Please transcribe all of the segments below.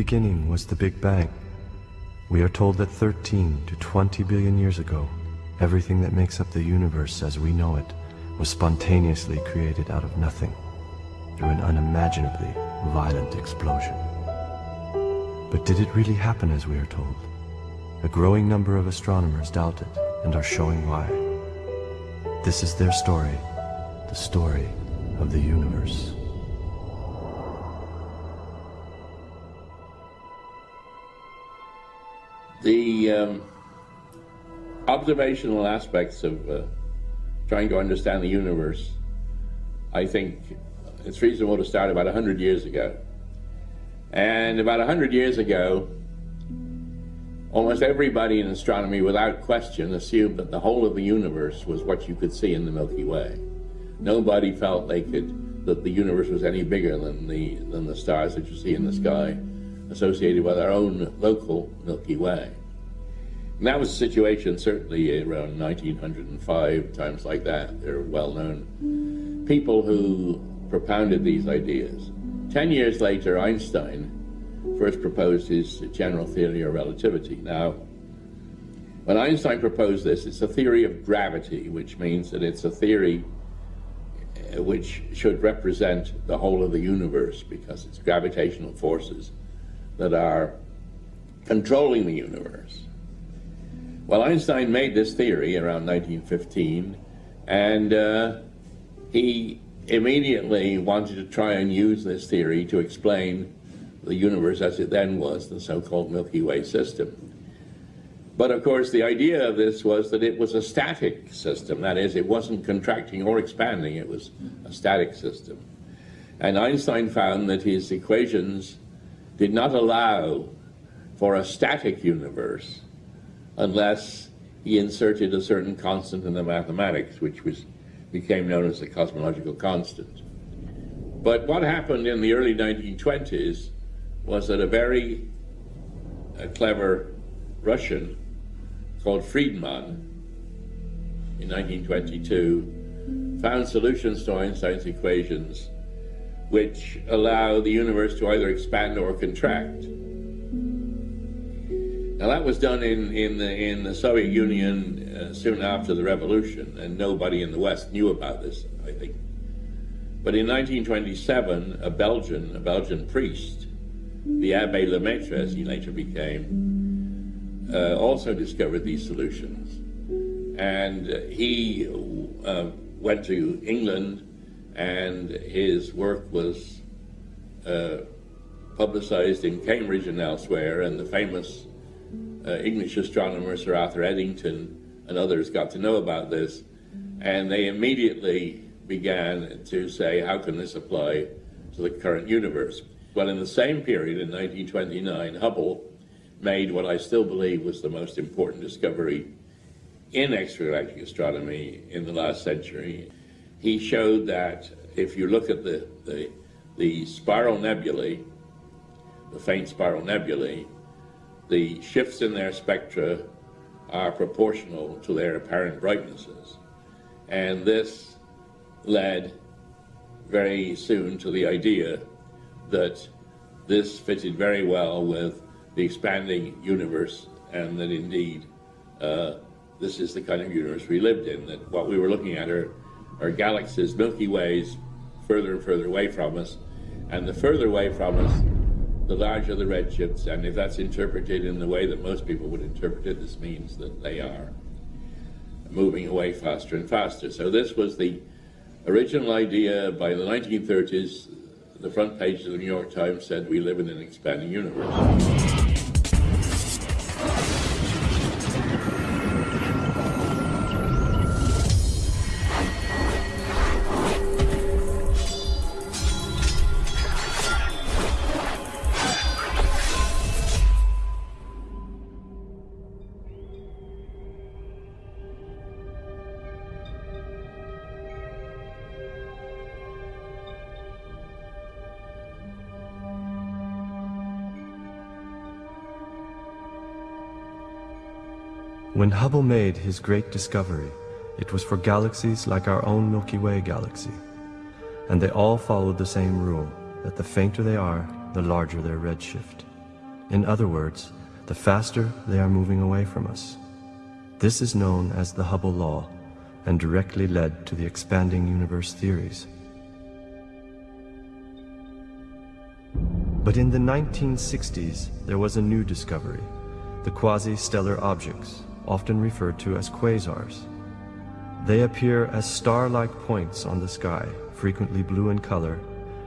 beginning was the Big Bang. We are told that 13 to 20 billion years ago, everything that makes up the universe as we know it was spontaneously created out of nothing through an unimaginably violent explosion. But did it really happen as we are told? A growing number of astronomers doubt it and are showing why. This is their story, the story of the universe. The um, observational aspects of uh, trying to understand the universe, I think it's reasonable to start about 100 years ago. And about 100 years ago, almost everybody in astronomy, without question, assumed that the whole of the universe was what you could see in the Milky Way. Nobody felt they could, that the universe was any bigger than the, than the stars that you see in the sky associated with our own local Milky Way. And that was the situation certainly around 1905, times like that. They're well known people who propounded these ideas. Ten years later, Einstein first proposed his general theory of relativity. Now, when Einstein proposed this, it's a theory of gravity, which means that it's a theory uh, which should represent the whole of the universe because it's gravitational forces that are controlling the universe. Well, Einstein made this theory around 1915, and uh, he immediately wanted to try and use this theory to explain the universe as it then was, the so-called Milky Way system. But of course, the idea of this was that it was a static system. That is, it wasn't contracting or expanding, it was a static system. And Einstein found that his equations did not allow for a static universe unless he inserted a certain constant in the mathematics, which was, became known as the cosmological constant. But what happened in the early 1920s was that a very uh, clever Russian called Friedmann in 1922 found solutions to Einstein's equations which allow the universe to either expand or contract. Now that was done in, in, the, in the Soviet Union uh, soon after the revolution, and nobody in the West knew about this, I think. But in 1927, a Belgian, a Belgian priest, the Abbe Lemaitre, as he later became, uh, also discovered these solutions. And he uh, went to England, and his work was uh, publicized in Cambridge and elsewhere, and the famous uh, English astronomer Sir Arthur Eddington and others got to know about this, and they immediately began to say, how can this apply to the current universe? Well, in the same period, in 1929, Hubble made what I still believe was the most important discovery in extragalactic astronomy in the last century. He showed that if you look at the, the, the spiral nebulae, the faint spiral nebulae, the shifts in their spectra are proportional to their apparent brightnesses. And this led very soon to the idea that this fitted very well with the expanding universe and that indeed uh, this is the kind of universe we lived in, that what we were looking at are, are galaxies, Milky Ways, further and further away from us, and the further away from us, the larger the redshifts, and if that's interpreted in the way that most people would interpret it, this means that they are moving away faster and faster. So this was the original idea by the 1930s. The front page of the New York Times said, we live in an expanding universe. When Hubble made his great discovery, it was for galaxies like our own Milky Way galaxy. And they all followed the same rule, that the fainter they are, the larger their redshift. In other words, the faster they are moving away from us. This is known as the Hubble law and directly led to the expanding universe theories. But in the 1960s, there was a new discovery, the quasi-stellar objects, often referred to as quasars. They appear as star-like points on the sky, frequently blue in color,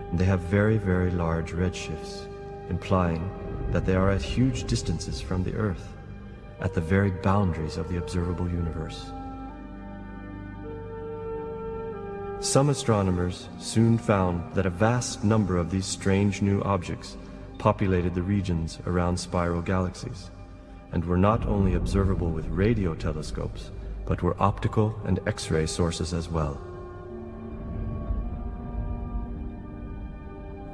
and they have very, very large redshifts, implying that they are at huge distances from the Earth, at the very boundaries of the observable universe. Some astronomers soon found that a vast number of these strange new objects populated the regions around spiral galaxies, and were not only observable with radio telescopes, but were optical and X-ray sources as well.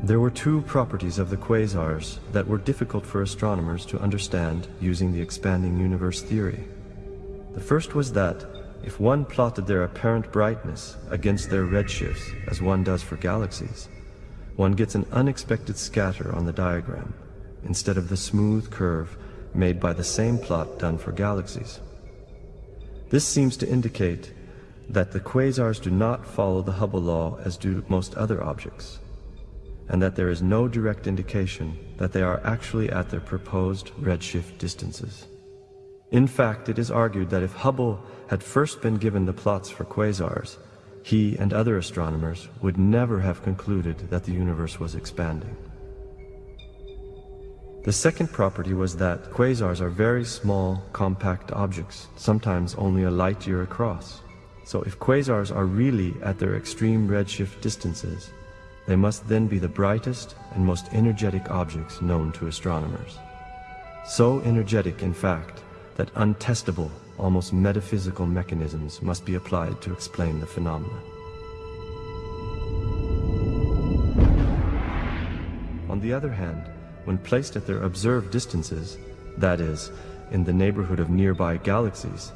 There were two properties of the quasars that were difficult for astronomers to understand using the expanding universe theory. The first was that if one plotted their apparent brightness against their redshifts, as one does for galaxies, one gets an unexpected scatter on the diagram, instead of the smooth curve made by the same plot done for galaxies. This seems to indicate that the quasars do not follow the Hubble law as do most other objects, and that there is no direct indication that they are actually at their proposed redshift distances. In fact, it is argued that if Hubble had first been given the plots for quasars, he and other astronomers would never have concluded that the universe was expanding. The second property was that quasars are very small, compact objects, sometimes only a light year across. So if quasars are really at their extreme redshift distances, they must then be the brightest and most energetic objects known to astronomers. So energetic, in fact, that untestable, almost metaphysical mechanisms must be applied to explain the phenomena. On the other hand, when placed at their observed distances, that is, in the neighborhood of nearby galaxies,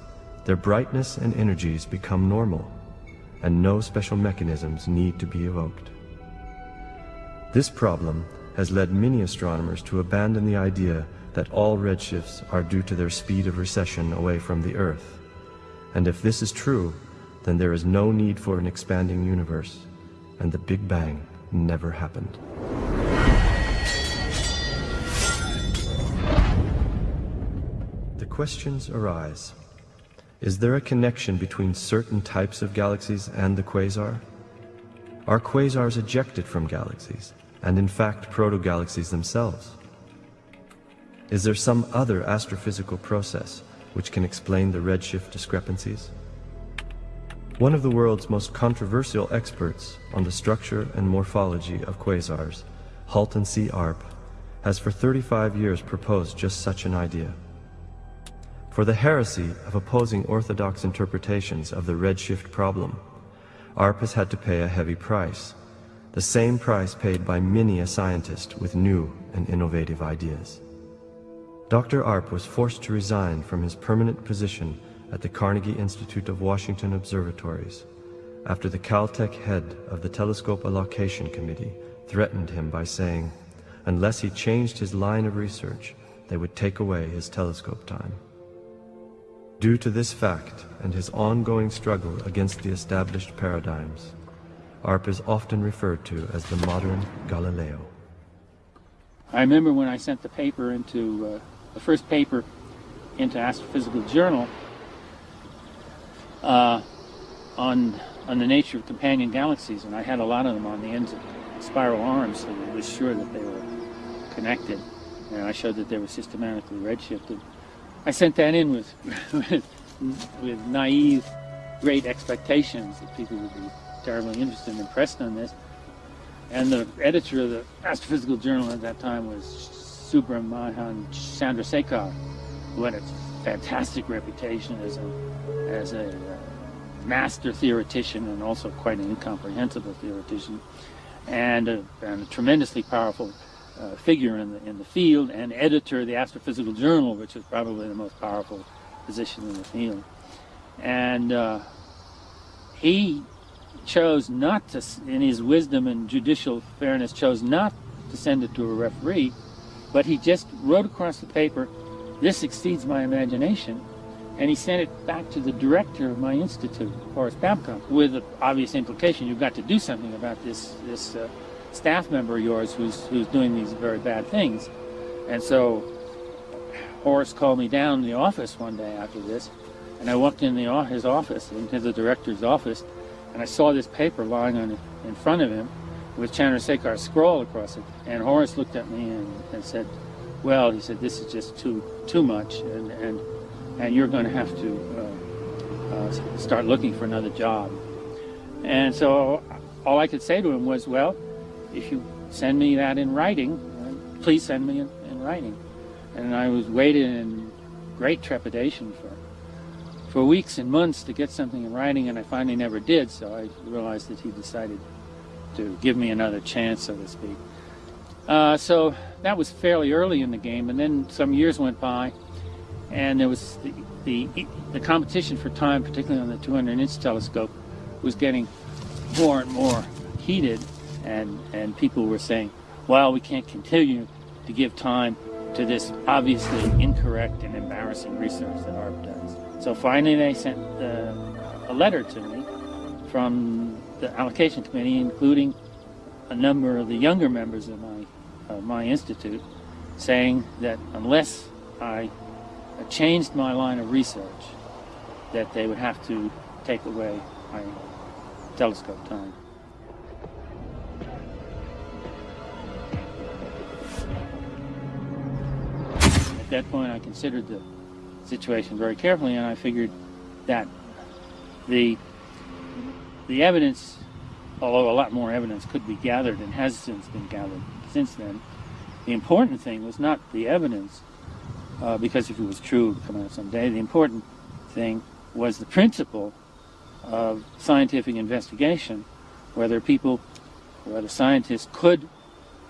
their brightness and energies become normal, and no special mechanisms need to be evoked. This problem has led many astronomers to abandon the idea that all redshifts are due to their speed of recession away from the Earth. And if this is true, then there is no need for an expanding universe, and the Big Bang never happened. Questions arise. Is there a connection between certain types of galaxies and the quasar? Are quasars ejected from galaxies, and in fact proto-galaxies themselves? Is there some other astrophysical process which can explain the redshift discrepancies? One of the world's most controversial experts on the structure and morphology of quasars, Halton C. Arp, has for 35 years proposed just such an idea. For the heresy of opposing orthodox interpretations of the redshift problem, Arp has had to pay a heavy price, the same price paid by many a scientist with new and innovative ideas. Dr. Arp was forced to resign from his permanent position at the Carnegie Institute of Washington Observatories after the Caltech head of the Telescope Allocation Committee threatened him by saying, unless he changed his line of research, they would take away his telescope time. Due to this fact and his ongoing struggle against the established paradigms, Arp is often referred to as the modern Galileo. I remember when I sent the paper into uh, the first paper into Astrophysical Journal uh, on on the nature of companion galaxies, and I had a lot of them on the ends of spiral arms, so I was sure that they were connected. And I showed that they were systematically redshifted. I sent that in with with, with naive, great expectations that people would be terribly interested and impressed on this. And the editor of the Astrophysical Journal at that time was Subrahmanyan Chandrasekhar, who had a fantastic reputation as a, as a uh, master theoretician and also quite an incomprehensible theoretician, and a, and a tremendously powerful uh, figure in the, in the field, and editor of the Astrophysical Journal, which is probably the most powerful position in the field. And uh, he chose not to, in his wisdom and judicial fairness, chose not to send it to a referee, But he just wrote across the paper, this exceeds my imagination, and he sent it back to the director of my institute, Horace Babcock, with the obvious implication you've got to do something about this this uh, staff member of yours who's who's doing these very bad things. And so Horace called me down in the office one day after this, and I walked in the, his office, into the director's office, and I saw this paper lying on in front of him with Chandrasekhar's scroll across it. And Horace looked at me and, and said, well, he said, this is just too too much, and, and, and you're going to have to uh, uh, start looking for another job. And so all I could say to him was, well, if you send me that in writing, please send me in, in writing. And I was waiting in great trepidation for for weeks and months to get something in writing, and I finally never did, so I realized that he decided to give me another chance, so to speak. Uh, so that was fairly early in the game, and then some years went by, and there was the, the, the competition for time, particularly on the 200-inch telescope, was getting more and more heated, and, and people were saying, well, we can't continue to give time to this obviously incorrect and embarrassing research that ARP does. So finally they sent uh, a letter to me from the allocation committee, including a number of the younger members of my, of my institute, saying that unless I changed my line of research, that they would have to take away my telescope time. That point, I considered the situation very carefully, and I figured that the the evidence, although a lot more evidence could be gathered and has since been gathered since then, the important thing was not the evidence, uh, because if it was true, it would come out someday. The important thing was the principle of scientific investigation, whether people, whether scientists could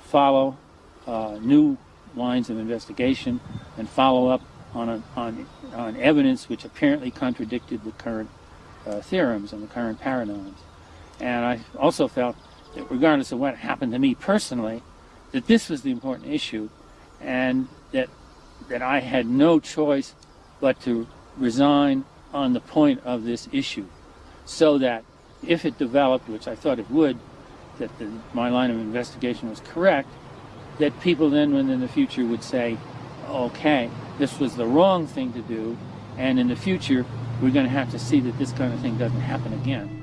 follow uh, new lines of investigation and follow up on, a, on, on evidence which apparently contradicted the current uh, theorems and the current paradigms. And I also felt that regardless of what happened to me personally, that this was the important issue and that, that I had no choice but to resign on the point of this issue so that if it developed, which I thought it would, that the, my line of investigation was correct, that people then when in the future would say, okay, this was the wrong thing to do, and in the future we're going to have to see that this kind of thing doesn't happen again.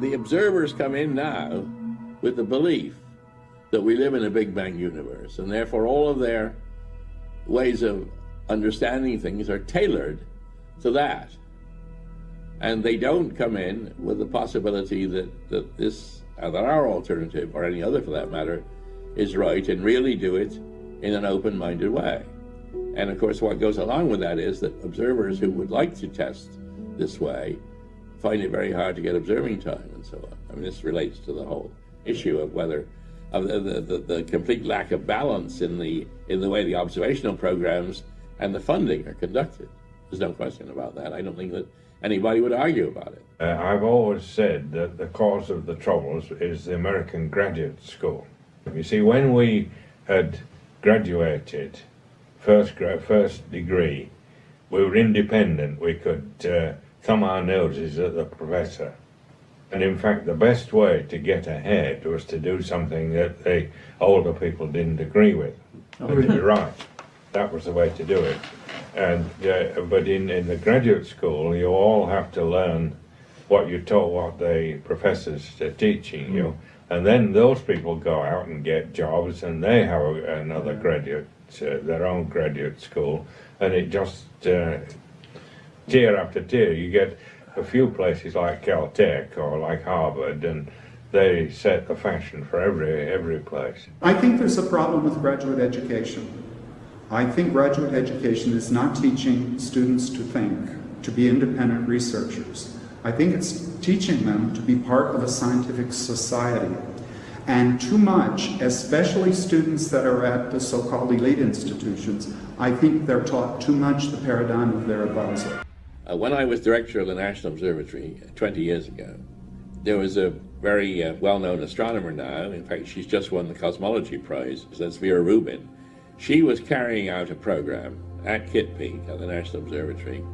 The observers come in now with the belief that we live in a Big Bang universe, and therefore all of their ways of understanding things are tailored to that. And they don't come in with the possibility that, that this, that our alternative, or any other for that matter, is right, and really do it in an open-minded way. And of course, what goes along with that is that observers who would like to test this way find it very hard to get observing time and so on. I mean, this relates to the whole issue of whether of the, the, the, complete lack of balance in the in the way the observational programs and the funding are conducted. There's no question about that. I don't think that anybody would argue about it. Uh, I've always said that the cause of the troubles is the American graduate school. You see, when we had graduated first first degree, we were independent. We could uh, thumb our noses at the professor and in fact, the best way to get ahead was to do something that the older people didn't agree with. Oh, really? You're right. That was the way to do it. And uh, but in, in the graduate school, you all have to learn what you're taught, what the professors are teaching you, hmm. and then those people go out and get jobs, and they have another graduate, uh, their own graduate school, and it just uh, tier after tier. You get a few places like Caltech or like Harvard, and they set the fashion for every every place. I think there's a problem with graduate education. I think graduate education is not teaching students to think, to be independent researchers. I think it's teaching them to be part of a scientific society. And too much, especially students that are at the so-called elite institutions, I think they're taught too much the paradigm of their advisor. Uh, when I was director of the National Observatory 20 years ago, there was a very uh, well-known astronomer now, in fact she's just won the Cosmology Prize, that's Vera Rubin. She was carrying out a program at Kitt Peak at the National Observatory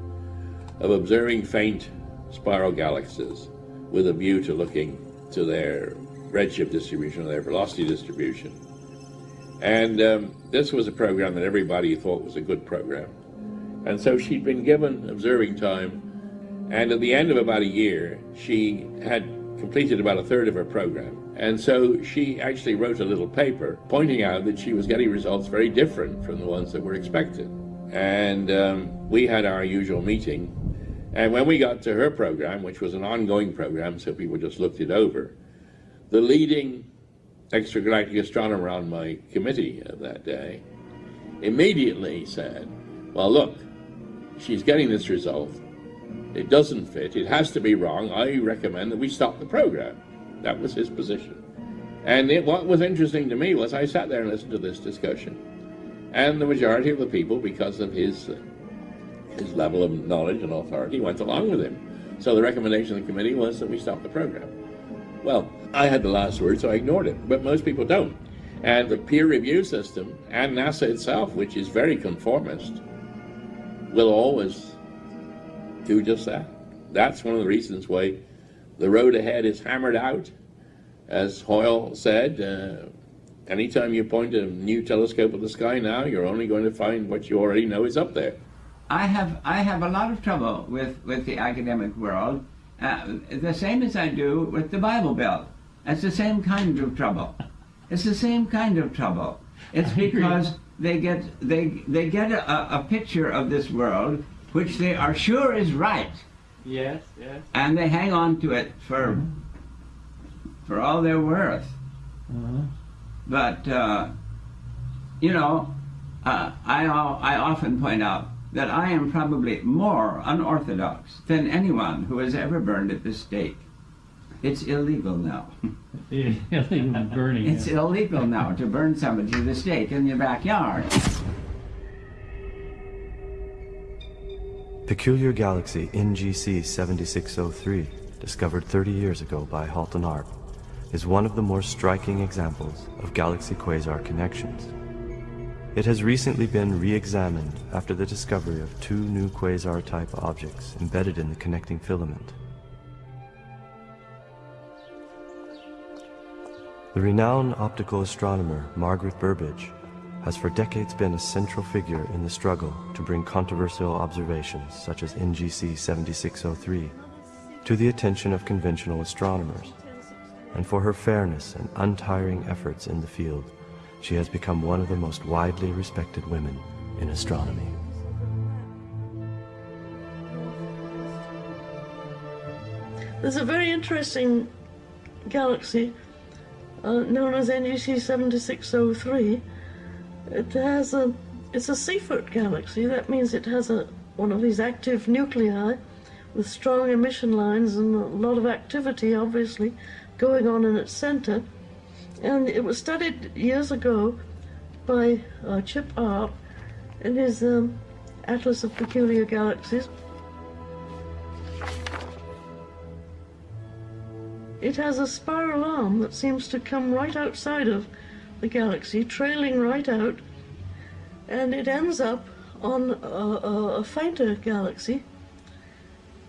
of observing faint spiral galaxies with a view to looking to their redshift distribution, or their velocity distribution. And um, this was a program that everybody thought was a good program. And so she'd been given observing time, and at the end of about a year, she had completed about a third of her program. And so she actually wrote a little paper pointing out that she was getting results very different from the ones that were expected. And um, we had our usual meeting. And when we got to her program, which was an ongoing program, so people just looked it over, the leading extragalactic astronomer on my committee of that day immediately said, well, look, she's getting this result. It doesn't fit. It has to be wrong. I recommend that we stop the program. That was his position. And it, what was interesting to me was I sat there and listened to this discussion. And the majority of the people, because of his, uh, his level of knowledge and authority, went along with him. So the recommendation of the committee was that we stop the program. Well, I had the last word, so I ignored it, but most people don't. And the peer review system and NASA itself, which is very conformist, will always do just that. That's one of the reasons why the road ahead is hammered out. As Hoyle said, uh, anytime you point a new telescope at the sky now, you're only going to find what you already know is up there. I have I have a lot of trouble with, with the academic world, uh, the same as I do with the Bible Belt. It's the same kind of trouble. It's the same kind of trouble. It's because they get they they get a, a picture of this world which they are sure is right. Yes, yes. And they hang on to it for for all they're worth. Uh-huh. But uh, you know, uh, I I often point out that I am probably more unorthodox than anyone who has ever burned at the stake. It's illegal now. Illegal burning. It's illegal now to burn somebody to the stake in your backyard. Peculiar galaxy NGC 7603, discovered 30 years ago by Halton Arp, is one of the more striking examples of galaxy-quasar connections. It has recently been re-examined after the discovery of two new quasar-type objects embedded in the connecting filament. The renowned optical astronomer Margaret Burbidge has for decades been a central figure in the struggle to bring controversial observations such as NGC 7603 to the attention of conventional astronomers. And for her fairness and untiring efforts in the field, she has become one of the most widely respected women in astronomy. There's a very interesting galaxy uh, known as NGC 7603. It has a, it's a Seyfert galaxy. That means it has a one of these active nuclei with strong emission lines and a lot of activity, obviously, going on in its center. And it was studied years ago by uh, Chip Arp in his um, Atlas of Peculiar Galaxies. It has a spiral arm that seems to come right outside of the galaxy, trailing right out, and it ends up on a, a, a fainter galaxy,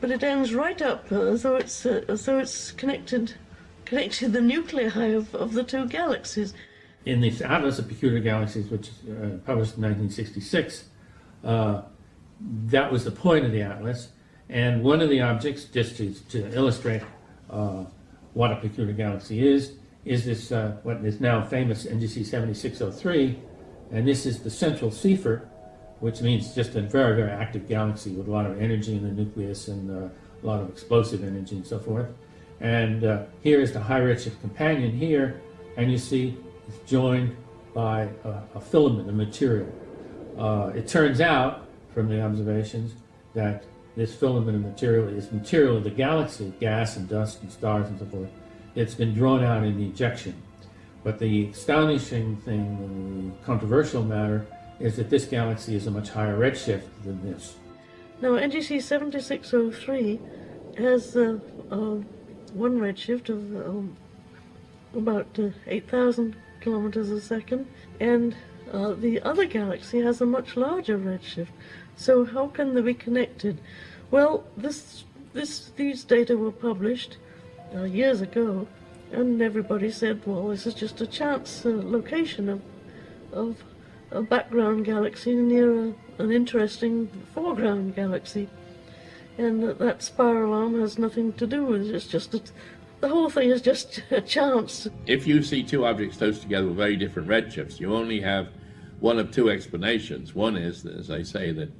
but it ends right up as though it's uh, as though it's connected connected the nuclei of, of the two galaxies. In the Atlas of Peculiar Galaxies, which uh, published in 1966, uh, that was the point of the atlas. And one of the objects, just to, to illustrate uh, what a peculiar galaxy is, is this uh, what is now famous NGC 7603, and this is the central Seyfert, which means just a very, very active galaxy with a lot of energy in the nucleus and uh, a lot of explosive energy and so forth. And uh, here is the high redshift companion here, and you see it's joined by a, a filament, a material. Uh, it turns out, from the observations, that this filament of material is material of the galaxy, gas and dust and stars and so forth. It's been drawn out in the ejection. But the astonishing thing, the controversial matter, is that this galaxy is a much higher redshift than this. Now, NGC 7603 has uh, uh, one redshift of um, about uh, 8,000 kilometers a second, and uh, the other galaxy has a much larger redshift. So how can they be connected? Well, this, this, these data were published uh, years ago, and everybody said, well, this is just a chance uh, location of, of a background galaxy near a, an interesting foreground galaxy. And that, that spiral arm has nothing to do with it, it's just a, the whole thing is just a chance. If you see two objects close together with very different redshifts, you only have one of two explanations. One is, as I say, that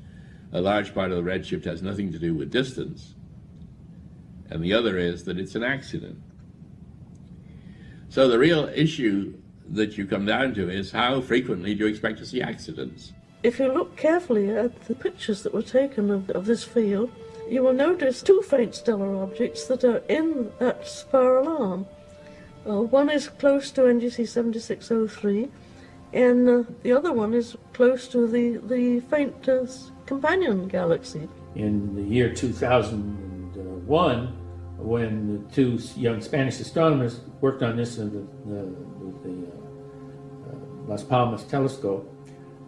a large part of the redshift has nothing to do with distance, and the other is that it's an accident. So the real issue that you come down to is how frequently do you expect to see accidents? If you look carefully at the pictures that were taken of, of this field, you will notice two faint stellar objects that are in that spiral arm. Uh, one is close to NGC 7603, and uh, the other one is close to the, the faint uh, companion galaxy. In the year 2001, when the two young Spanish astronomers worked on this in the, the, the uh, uh, Las Palmas telescope,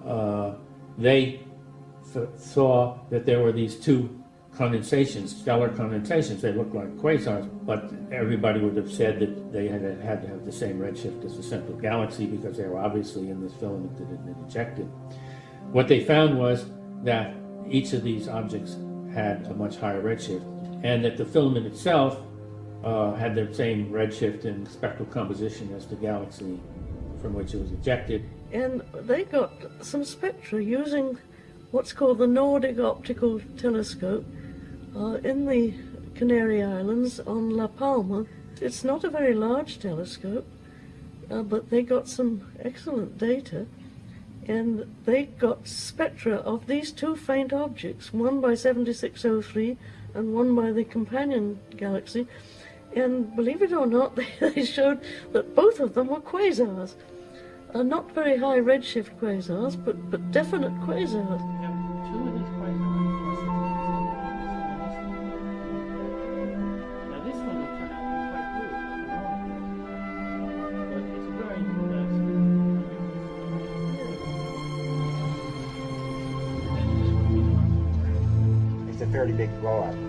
uh, they th saw that there were these two condensations, stellar condensations. They looked like quasars, but everybody would have said that they had, had to have the same redshift as the central galaxy because they were obviously in this filament that had been ejected. What they found was that each of these objects had a much higher redshift and that the filament itself uh, had the same redshift and spectral composition as the galaxy from which it was ejected. And they got some spectra using what's called the Nordic Optical Telescope uh, in the Canary Islands on La Palma. It's not a very large telescope, uh, but they got some excellent data and they got spectra of these two faint objects, one by 7603 and one by the companion galaxy. And believe it or not, they, showed that both of them were quasars. Uh, not very high redshift quasars, but, but definite quasars. It's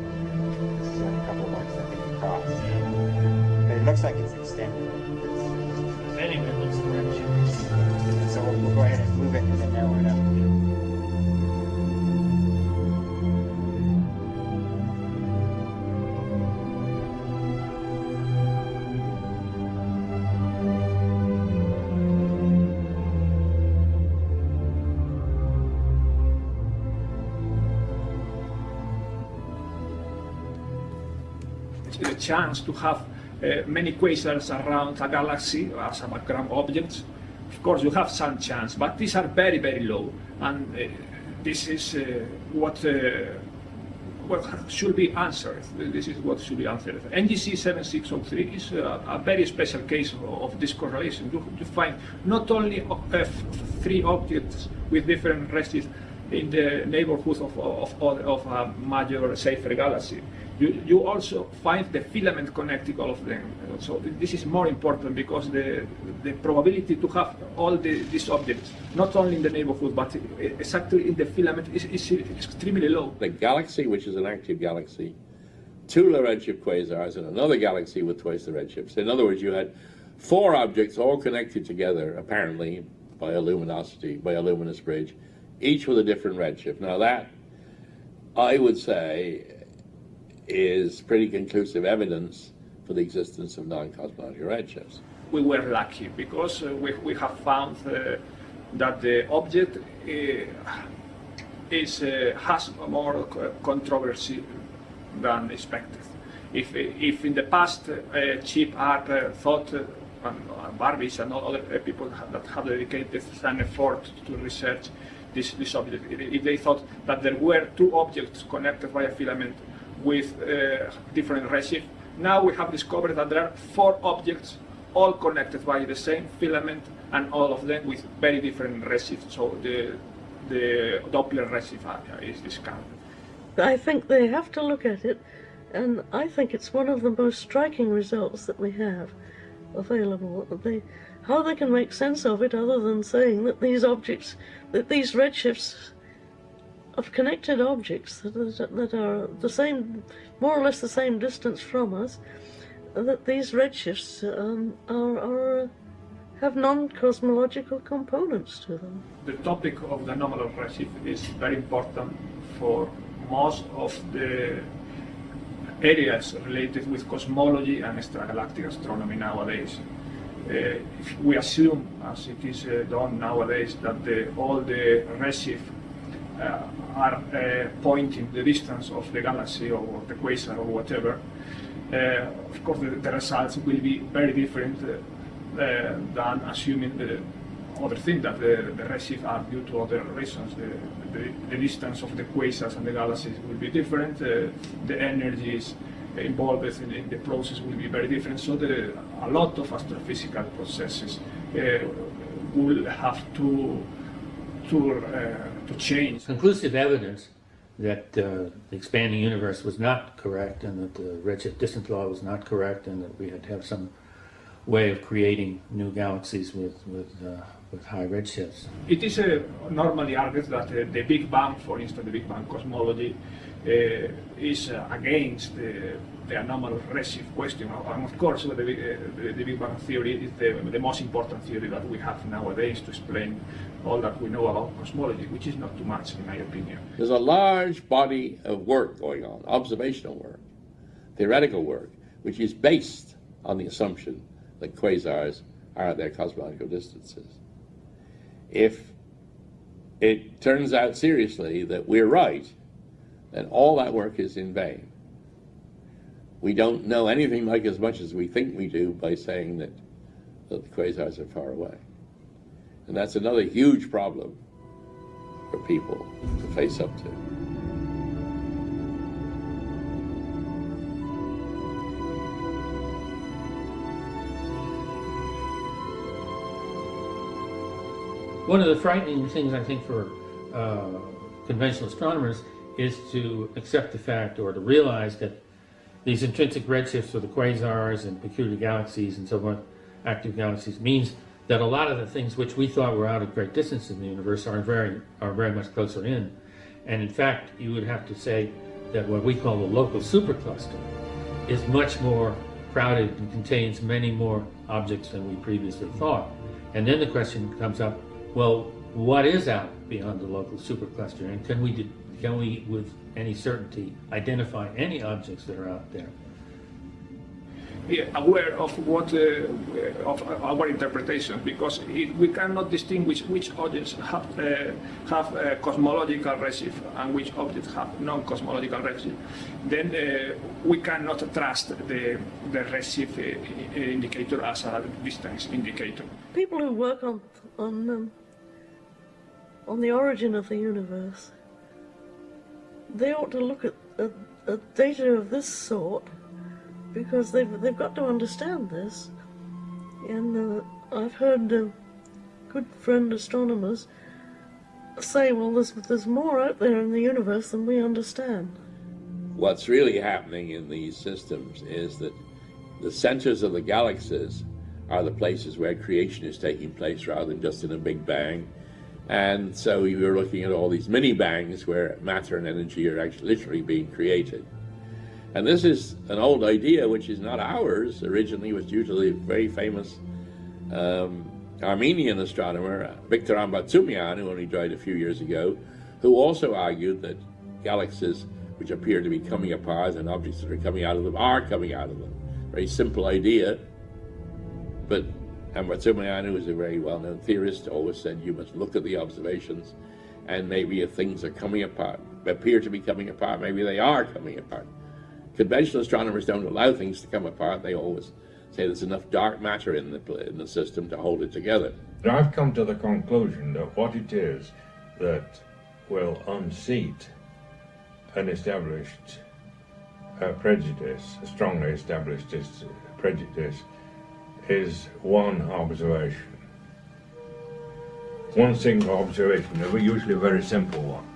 chance to have uh, many quasars around a galaxy as a background objects. Of course, you have some chance, but these are very, very low. And uh, this is uh, what, uh, what should be answered. This is what should be answered. NGC 7603 is a, a very special case of, of this correlation. You, you find not only three objects with different redshifts in the neighborhood of, of, of, of a major Seyfert galaxy. You, you also find the filament connecting all of them. So this is more important because the, the probability to have all the, these objects, not only in the neighborhood, but exactly in the filament is, is extremely low. The galaxy, which is an active galaxy, two low redshift quasars, and another galaxy with twice the redshifts. In other words, you had four objects all connected together, apparently by a luminosity, by a luminous bridge, each with a different redshift. Now that, I would say, is pretty conclusive evidence for the existence of non-cosmological redshifts. We were lucky because uh, we, we have found uh, that the object uh, is, uh, has more controversy than expected. If, if in the past uh, Chip Arp uh, thought, and Burbidges and all other people that have dedicated some effort to research this, this object, if they thought that there were two objects connected by a filament with uh, different redshift. Now we have discovered that there are four objects, all connected by the same filament and all of them with very different redshifts. So the, the Doppler redshift area is discounted. I think they have to look at it, and I think it's one of the most striking results that we have available. They, how they can make sense of it other than saying that these objects, that these redshifts of connected objects that are, the same, more or less the same distance from us, that these redshifts um, are, are have non-cosmological components to them. The topic of the anomalous redshift is very important for most of the areas related with cosmology and extragalactic astronomy nowadays. Uh, we assume, as it is uh, done nowadays, that the, all the redshift are uh, pointing the distance of the galaxy or the quasar or whatever, uh, of course the, the, results will be very different uh, than assuming the other thing that the, the redshift are due to other reasons. The, the, the, distance of the quasars and the galaxies will be different. Uh, the energies involved in, in, the process will be very different. So the, a lot of astrophysical processes uh, will have to to uh, to change. Conclusive evidence that uh, the expanding universe was not correct and that the redshift distance law was not correct and that we had to have some way of creating new galaxies with, with, uh, with high redshifts. It is uh, normally argued that uh, the Big Bang, for instance, the Big Bang cosmology, uh, is uh, against the, the anomalous redshift question. And of course, the, the, the, Big Bang theory is the, the most important theory that we have nowadays to explain all that we know about cosmology, which is not too much, in my opinion. There's a large body of work going on, observational work, theoretical work, which is based on the assumption that quasars are at their cosmological distances. If it turns out seriously that we're right, then all that work is in vain. We don't know anything like as much as we think we do by saying that, that the quasars are far away. And that's another huge problem for people to face up to. One of the frightening things, I think, for uh, conventional astronomers is to accept the fact or to realize that these intrinsic redshifts for the quasars and peculiar galaxies and so on, active galaxies, means that a lot of the things which we thought were out of great distance in the universe are very, are very much closer in. And in fact, you would have to say that what we call the local supercluster is much more crowded and contains many more objects than we previously thought. And then the question comes up, well, what is out beyond the local supercluster, and can we can we, with any certainty, identify any objects that are out there? Aware of what uh, of our interpretation because it, we cannot distinguish which objects have uh, have a cosmological redshift and which objects have non-cosmological redshift. Then uh, we cannot trust the the redshift uh, indicator as a distance indicator. People who work on on um, on the origin of the universe, they ought to look at, at, at data of this sort because they've, they've got to understand this. And uh, I've heard uh, good friend astronomers say, well, there's, there's more out there in the universe than we understand. What's really happening in these systems is that the centers of the galaxies are the places where creation is taking place rather than just in a big bang. And so you are looking at all these mini bangs where matter and energy are actually literally being created. And this is an old idea which is not ours. Originally was due to the very famous um, Armenian astronomer Victor Ambartsumyan, who only died a few years ago, who also argued that galaxies which appear to be coming apart and objects that are coming out of them are coming out of them. Very simple idea, but Ambartsumyan, who is a very well-known theorist, always said you must look at the observations and maybe if things are coming apart, appear to be coming apart, maybe they are coming apart. Conventional astronomers don't allow things to come apart. They always say there's enough dark matter in the, in the system to hold it together. I've come to the conclusion that what it is that will unseat an established uh, prejudice, a strongly established prejudice is one observation. One single observation, usually a very simple one.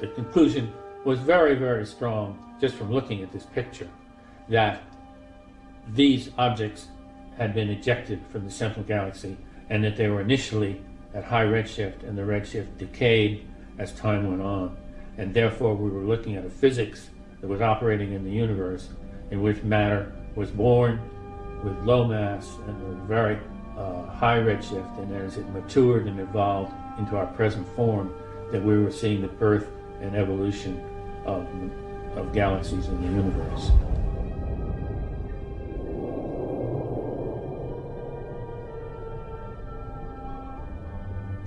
The conclusion was very, very strong just from looking at this picture that these objects had been ejected from the central galaxy and that they were initially at high redshift and the redshift decayed as time went on. And therefore we were looking at a physics that was operating in the universe in which matter was born with low mass and with very uh, high redshift and as it matured and evolved into our present form that we were seeing the birth and evolution of, of galaxies in the universe.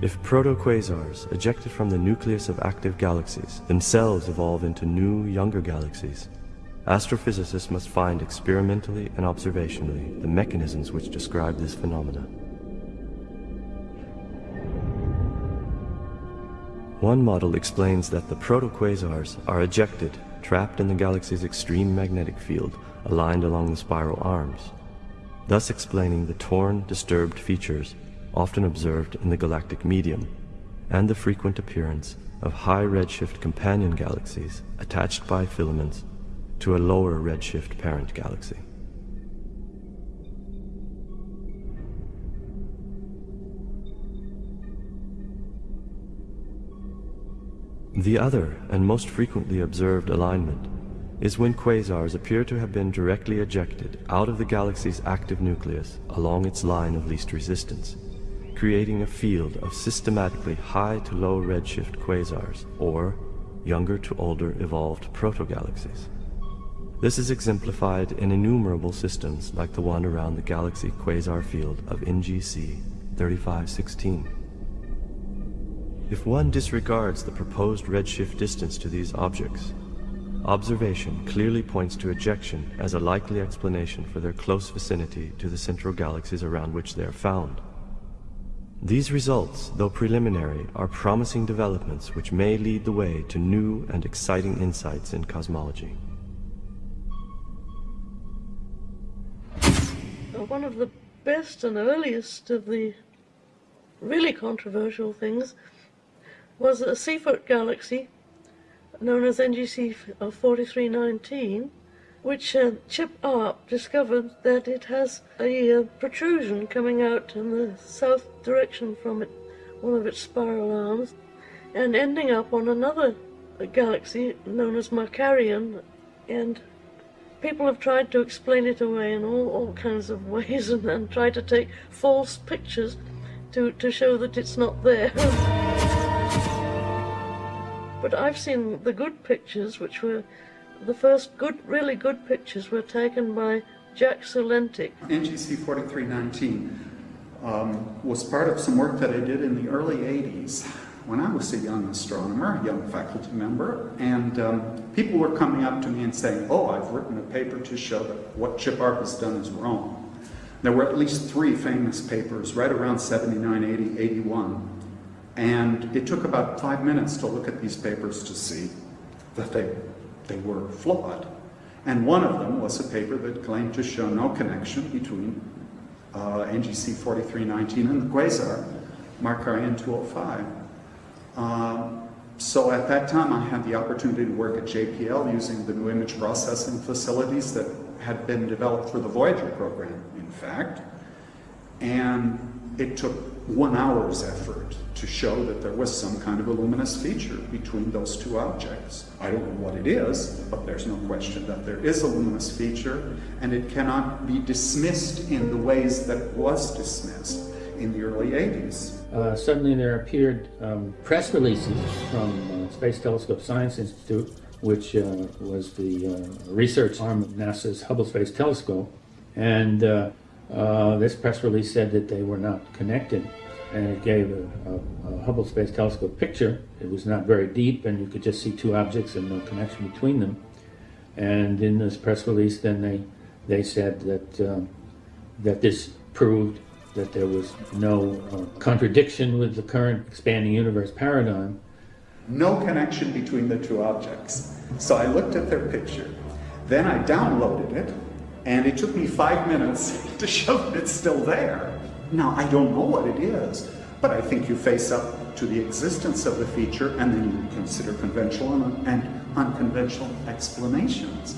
If protoquasars ejected from the nucleus of active galaxies themselves evolve into new, younger galaxies, astrophysicists must find experimentally and observationally the mechanisms which describe this phenomena. One model explains that the protoquasars are ejected, trapped in the galaxy's extreme magnetic field, aligned along the spiral arms, thus explaining the torn, disturbed features often observed in the galactic medium, and the frequent appearance of high redshift companion galaxies attached by filaments to a lower redshift parent galaxy. The other and most frequently observed alignment is when quasars appear to have been directly ejected out of the galaxy's active nucleus along its line of least resistance creating a field of systematically high to low redshift quasars, or younger to older evolved protogalaxies. This is exemplified in innumerable systems like the one around the galaxy quasar field of NGC 3516. If one disregards the proposed redshift distance to these objects, observation clearly points to ejection as a likely explanation for their close vicinity to the central galaxies around which they are found. These results, though preliminary, are promising developments which may lead the way to new and exciting insights in cosmology. One of the best and earliest of the really controversial things was a Seyfert galaxy known as NGC 4319 which uh, Chip Arp discovered that it has a uh, protrusion coming out in the south direction from it, one of its spiral arms, and ending up on another galaxy known as Markarian, and people have tried to explain it away in all, all kinds of ways and, and tried to take false pictures to, to show that it's not there. but I've seen the good pictures, which were the first good, really good pictures were taken by Jack Sulentic. NGC 4319 um, was part of some work that I did in the early 80s when I was a young astronomer, a young faculty member, and um, people were coming up to me and saying, oh, I've written a paper to show that what Chip Arp has done is wrong. There were at least three famous papers right around 79, 80, 81, and it took about five minutes to look at these papers to see that they they were flawed. And one of them was a paper that claimed to show no connection between uh, NGC 4319 and the quasar Markarian 205. Um, so at that time I had the opportunity to work at JPL using the new image processing facilities that had been developed for the Voyager program, in fact. And it took one hour's effort to show that there was some kind of a luminous feature between those two objects. I don't know what it is, but there's no question that there is a luminous feature, and it cannot be dismissed in the ways that it was dismissed in the early 80s. Uh, suddenly there appeared um, press releases from uh, Space Telescope Science Institute, which uh, was the uh, research arm of NASA's Hubble Space Telescope, and uh, this press release said that they were not connected and it gave a, a, a, Hubble Space Telescope picture. It was not very deep and you could just see two objects and no connection between them. And in this press release then they, they said that, um, that this proved that there was no uh, contradiction with the current expanding universe paradigm. No connection between the two objects. So I looked at their picture. Then I downloaded it And it took me five minutes to show that it's still there. Now, I don't know what it is, but I think you face up to the existence of the feature and then you consider conventional and unconventional explanations.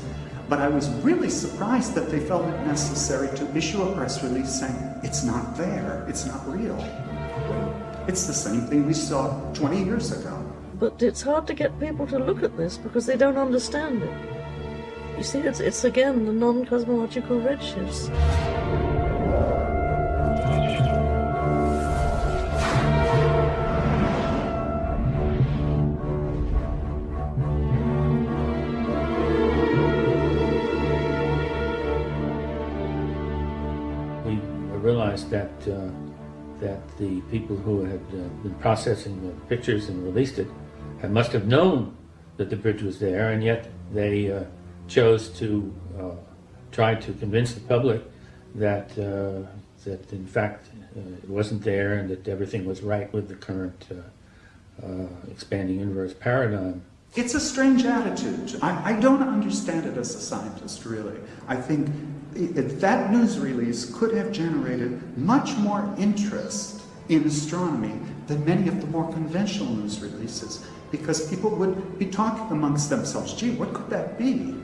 But I was really surprised that they felt it necessary to issue a press release saying, it's not there, it's not real. It's the same thing we saw 20 years ago. But it's hard to get people to look at this because they don't understand it. You see, it's, it's again the non-cosmological redshifts. We realized that uh, that the people who had uh, been processing the pictures and released it must have known that the bridge was there, and yet they uh, chose to uh, try to convince the public that uh, that in fact uh, it wasn't there and that everything was right with the current uh, expanding universe paradigm. It's a strange attitude. I, I, don't understand it as a scientist, really. I think it, that news release could have generated much more interest in astronomy than many of the more conventional news releases because people would be talking amongst themselves, gee, what could that be?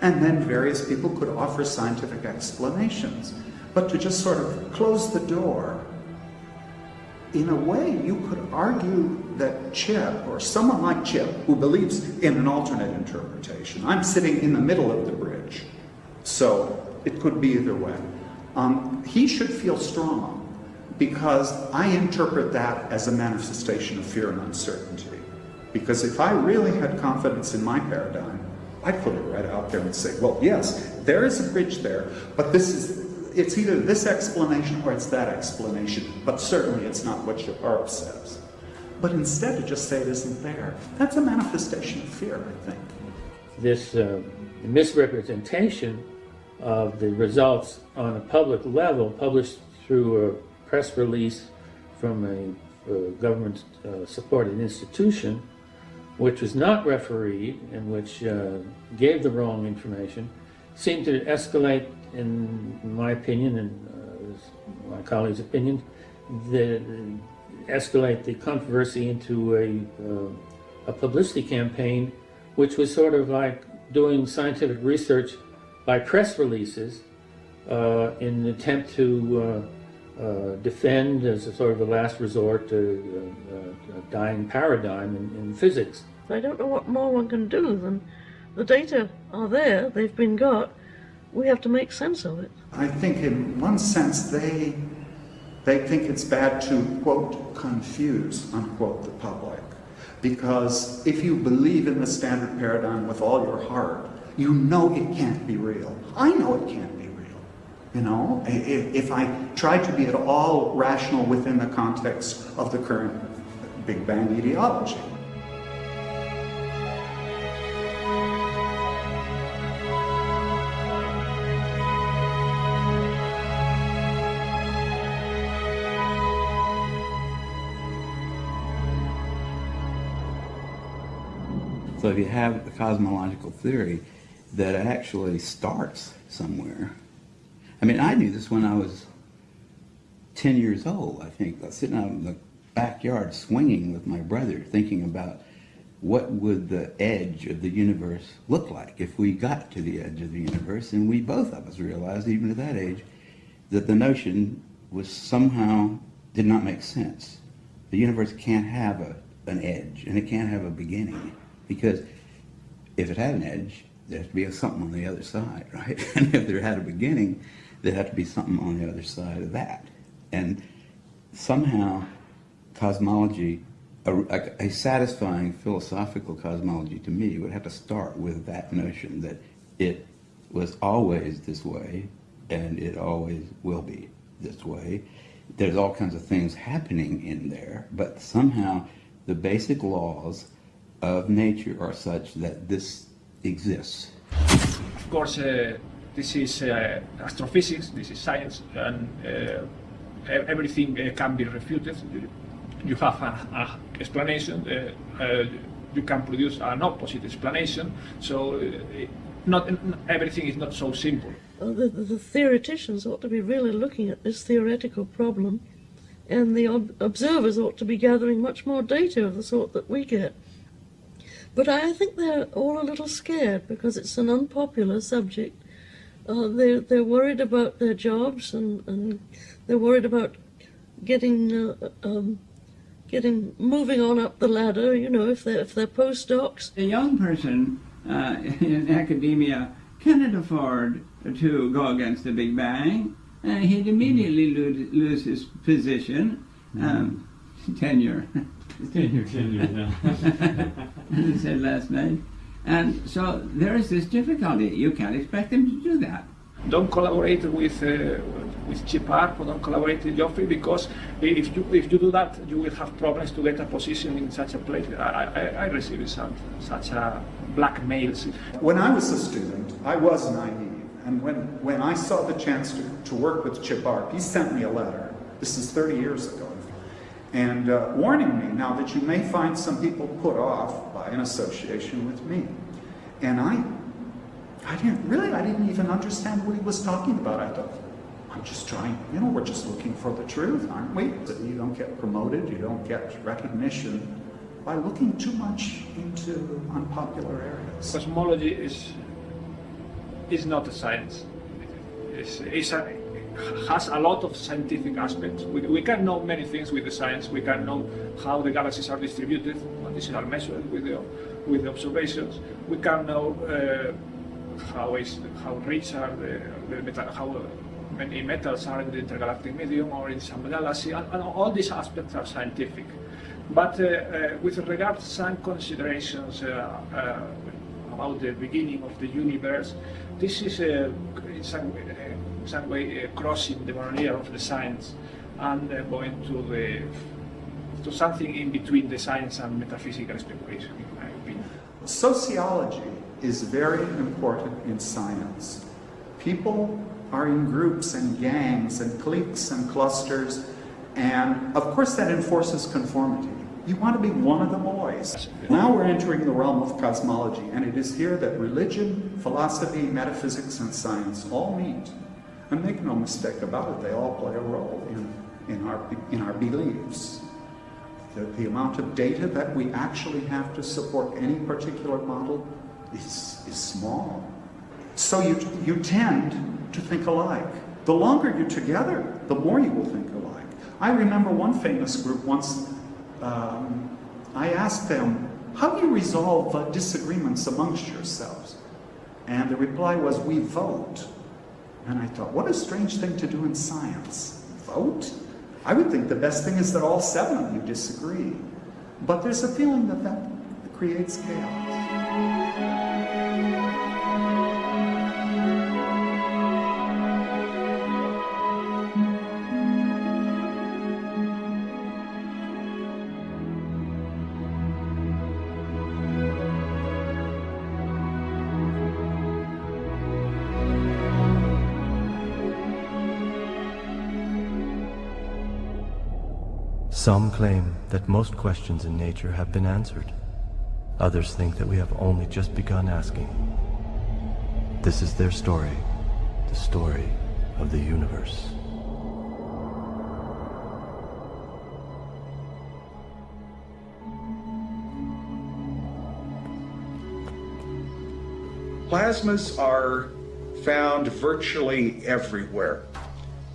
And then various people could offer scientific explanations. But to just sort of close the door, in a way, you could argue that Chip, or someone like Chip, who believes in an alternate interpretation, I'm sitting in the middle of the bridge, so it could be either way. Um, he should feel strong because I interpret that as a manifestation of fear and uncertainty. Because if I really had confidence in my paradigm, I'd put it right out there and say, well, yes, there is a bridge there, but this is, it's either this explanation or it's that explanation, but certainly it's not what your Earth says. But instead to just say it isn't there, that's a manifestation of fear, I think. This uh, misrepresentation of the results on a public level, published through a press release from a, a government-supported uh, institution, which was not refereed and which uh, gave the wrong information, seemed to escalate, in my opinion and uh, my colleagues' opinion, the, escalate the controversy into a, uh, a publicity campaign, which was sort of like doing scientific research by press releases uh, in an attempt to uh, uh, defend as a sort of a last resort to a dying paradigm in, in physics. I don't know what more one can do than the data are there, they've been got, we have to make sense of it. I think in one sense they they think it's bad to, quote, confuse, unquote, the public. Because if you believe in the standard paradigm with all your heart, you know it can't be real. I know it can't be real. You know, if, if I try to be at all rational within the context of the current Big Bang ideology. So if you have a cosmological theory that actually starts somewhere. I mean, I knew this when I was 10 years old, I think, uh, sitting out in the backyard swinging with my brother, thinking about what would the edge of the universe look like if we got to the edge of the universe. And we both of us realized, even at that age, that the notion was somehow did not make sense. The universe can't have a, an edge, and it can't have a beginning, because if it had an edge, there has to be something on the other side, right? And if there had a beginning, there had to be something on the other side of that. And somehow, cosmology, a, a, satisfying philosophical cosmology to me would have to start with that notion that it was always this way and it always will be this way. There's all kinds of things happening in there, but somehow the basic laws of nature are such that this exists. Of course, uh, this is uh, astrophysics, this is science, and uh, everything uh, can be refuted. You have an explanation, you can produce an opposite explanation, so not everything is not so simple. uh, the, the theoreticians ought to be really looking at this theoretical problem, and the ob- observers ought to be gathering much more data of the sort that we get. But I think they're all a little scared because it's an unpopular subject. Uh, they're, they're worried about their jobs and, and they're worried about getting uh, um, getting moving on up the ladder. You know, if they're if they're postdocs. A young person uh, in academia cannot afford to go against the Big Bang. Uh, he'd immediately lose, lose his position, um, tenure. Tenure, tenure, yeah. As I said last night. And so there is this difficulty. You can't expect them to do that. Don't collaborate with uh, with Chip Arp or don't collaborate with Geoffrey because if you if you do that, you will have problems to get a position in such a place. I, I, I received some, such a blackmail. When I was a student, I was naive. And when, when I saw the chance to, to work with Chip Arp, he sent me a letter. This is 30 years ago. And uh, warning me now that you may find some people put off by an association with me. And I, I didn't really, I didn't even understand what he was talking about. I thought, I'm just trying, you know, we're just looking for the truth, aren't we? You don't get promoted, you don't get recognition by looking too much into unpopular areas. Cosmology is is not a science. It's, it's a, has a lot of scientific aspects. We, we can know many things with the science. We can know how the galaxies are distributed, and these are measured with the, with the observations. We can know uh, how, is, how rich are the, the metal, how many metals are in the intergalactic medium or in some galaxy, and, and all these aspects are scientific. But uh, uh, with regard to some considerations uh, uh, about the beginning of the universe, this is uh, in some, way uh, crossing the barrier of the science and uh, going to the to something in between the science and metaphysical speculation, in my opinion. Sociology is very important in science. People are in groups and gangs and cliques and clusters, and of course that enforces conformity. You want to be one of the boys. Now we're entering the realm of cosmology, and it is here that religion, philosophy, metaphysics, and science all meet. And make no mistake about it, they all play a role in, in, our, in our beliefs. The, the amount of data that we actually have to support any particular model is, is small. So you, you tend to think alike. The longer you're together, the more you will think alike. I remember one famous group once, um, I asked them, how do you resolve uh, disagreements amongst yourselves? And the reply was, we vote. And I thought, what a strange thing to do in science. Vote? I would think the best thing is that all seven of you disagree. But there's a feeling that that creates chaos. Some claim that most questions in nature have been answered. Others think that we have only just begun asking. This is their story, the story of the universe. Plasmas are found virtually everywhere.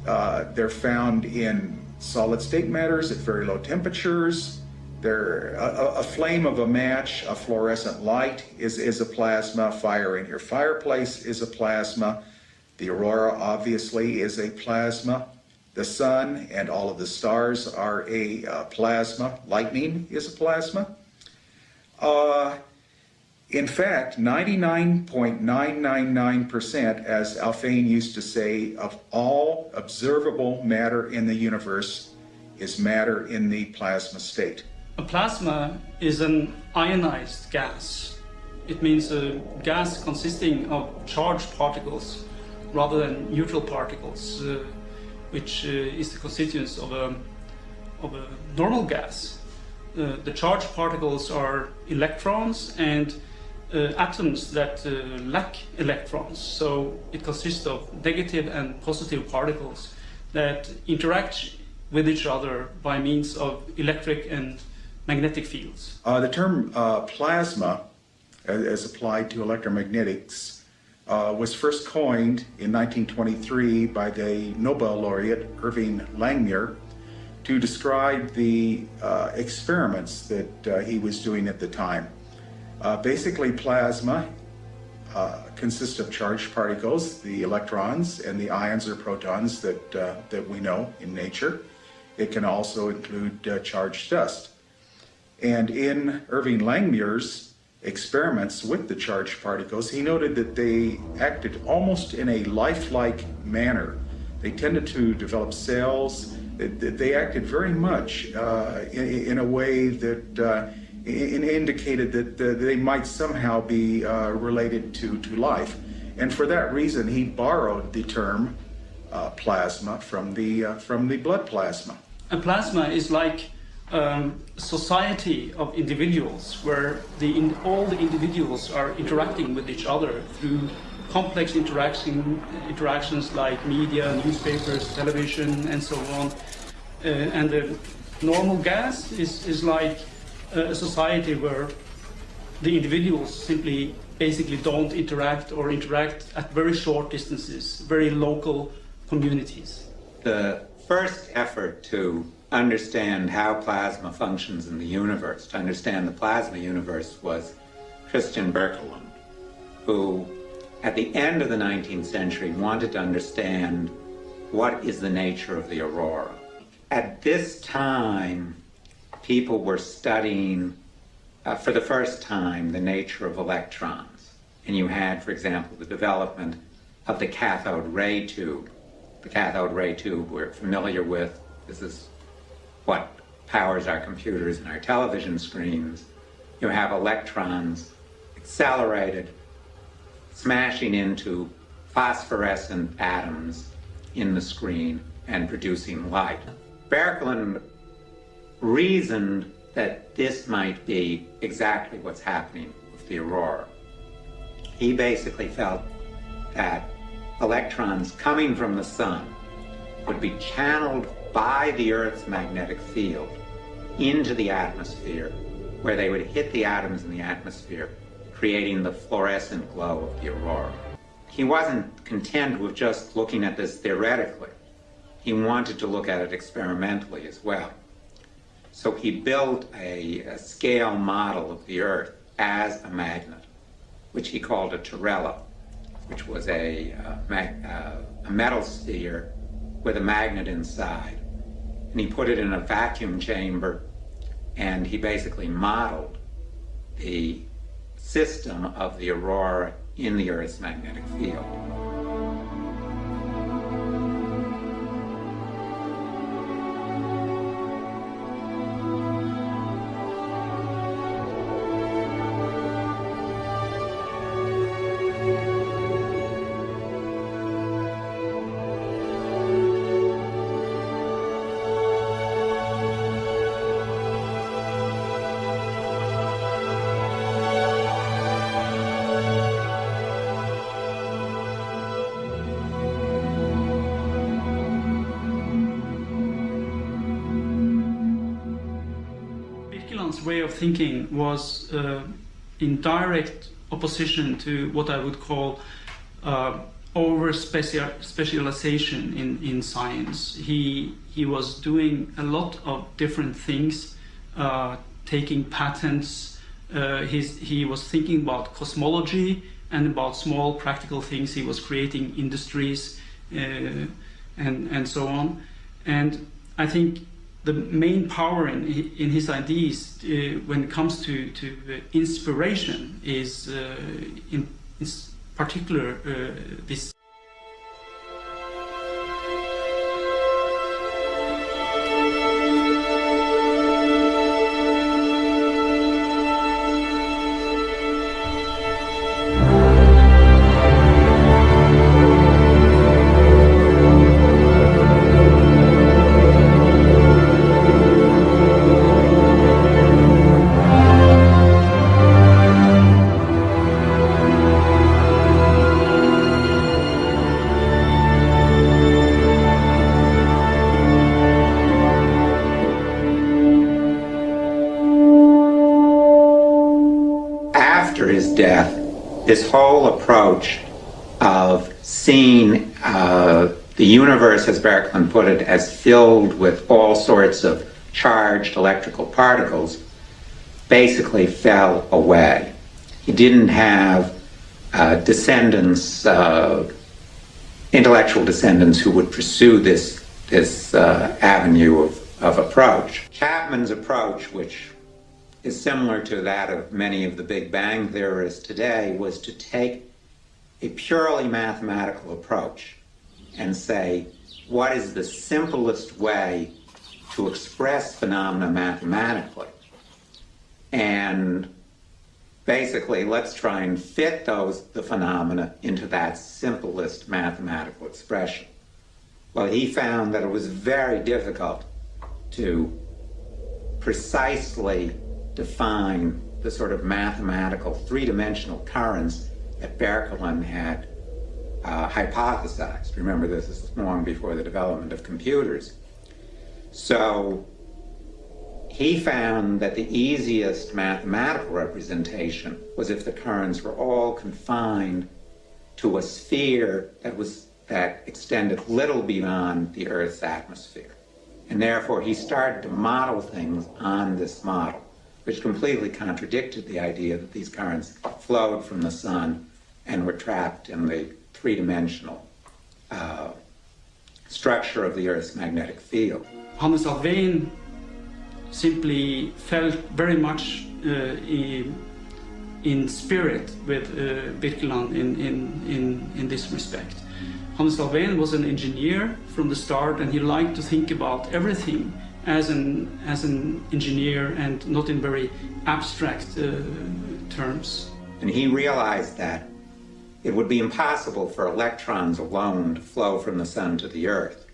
Uh, they're found in solid state matters at very low temperatures. They're, a, a, flame of a match, a fluorescent light is, is a plasma. Fire in your fireplace is a plasma. The aurora obviously is a plasma. The sun and all of the stars are a uh, plasma. Lightning is a plasma. Uh, in fact, 99.999%, as Alfvén used to say, of all observable matter in the universe is matter in the plasma state. A plasma is an ionized gas. It means a gas consisting of charged particles rather than neutral particles, uh, which uh, is the constituents of a, of a normal gas. Uh, the charged particles are electrons and atoms that uh, lack electrons. So it consists of negative and positive particles that interact with each other by means of electric and magnetic fields. Uh, the term uh, plasma, as, applied to electromagnetics, uh, was first coined in 1923 by the Nobel laureate Irving Langmuir to describe the uh, experiments that he was doing at the time. Uh, basically, plasma uh, consists of charged particles, the electrons and the ions or protons that, uh, that we know in nature. It can also include uh, charged dust. And in Irving Langmuir's experiments with the charged particles, he noted that they acted almost in a lifelike manner. They tended to develop cells. They acted very much uh, in, in, a way that uh, indicated that they might somehow be uh, related to, to life. And for that reason, he borrowed the term uh, plasma from the, uh, from the blood plasma. A plasma is like um, society of individuals where the in, all the individuals are interacting with each other through complex interaction, interactions like media, newspapers, television, and so on. Uh, and the normal gas is, is like a society where the individuals simply basically don't interact or interact at very short distances, very local communities. The first effort to understand how plasma functions in the universe, to understand the plasma universe, was Christian Birkeland, who at the end of the 19th century wanted to understand what is the nature of the aurora. At this time, people were studying uh, for the first time the nature of electrons. And you had, for example, the development of the cathode ray tube. The cathode ray tube we're familiar with. This is what powers our computers and our television screens. You have electrons accelerated, smashing into phosphorescent atoms in the screen and producing light. Birkeland reasoned that this might be exactly what's happening with the aurora. He basically felt that electrons coming from the sun would be channeled by the Earth's magnetic field into the atmosphere, where they would hit the atoms in the atmosphere, creating the fluorescent glow of the aurora. He wasn't content with just looking at this theoretically. He wanted to look at it experimentally as well. So he built a, a scale model of the Earth as a magnet, which he called a terrella, which was a, uh, uh, a metal sphere with a magnet inside. And he put it in a vacuum chamber, and he basically modeled the system of the aurora in the Earth's magnetic field. Was uh, in direct opposition to what I would call uh, over specialization in, in science. He, he was doing a lot of different things, uh, taking patents. Uh, he was thinking about cosmology and about small practical things. He was creating industries and, and so on. And I think the main power in, in his ideas uh, when it comes to, to uh, inspiration is uh, in, in, particular uh, this universe, as Birkeland put it, as filled with all sorts of charged electrical particles, basically fell away. He didn't have uh, descendants, uh, intellectual descendants who would pursue this, this uh, avenue of, of approach. Chapman's approach, which is similar to that of many of the Big Bang theorists today, was to take a purely mathematical approach and say, what is the simplest way to express phenomena mathematically? And basically, let's try and fit those, the phenomena into that simplest mathematical expression. Well, he found that it was very difficult to precisely define the sort of mathematical three-dimensional currents that Birkeland had uh, hypothesized. Remember, this is long before the development of computers. So he found that the easiest mathematical representation was if the currents were all confined to a sphere that was that extended little beyond the Earth's atmosphere. And therefore he started to model things on this model, which completely contradicted the idea that these currents flowed from the sun and were trapped in the three-dimensional uh, structure of the Earth's magnetic field. Hannes Alfvén simply felt very much uh, in, in, spirit with uh, Birkeland in, in, in, in this respect. Hannes Alfvén was an engineer from the start and he liked to think about everything as an, as an engineer and not in very abstract uh, terms. And he realized that it would be impossible for electrons alone to flow from the sun to the earth.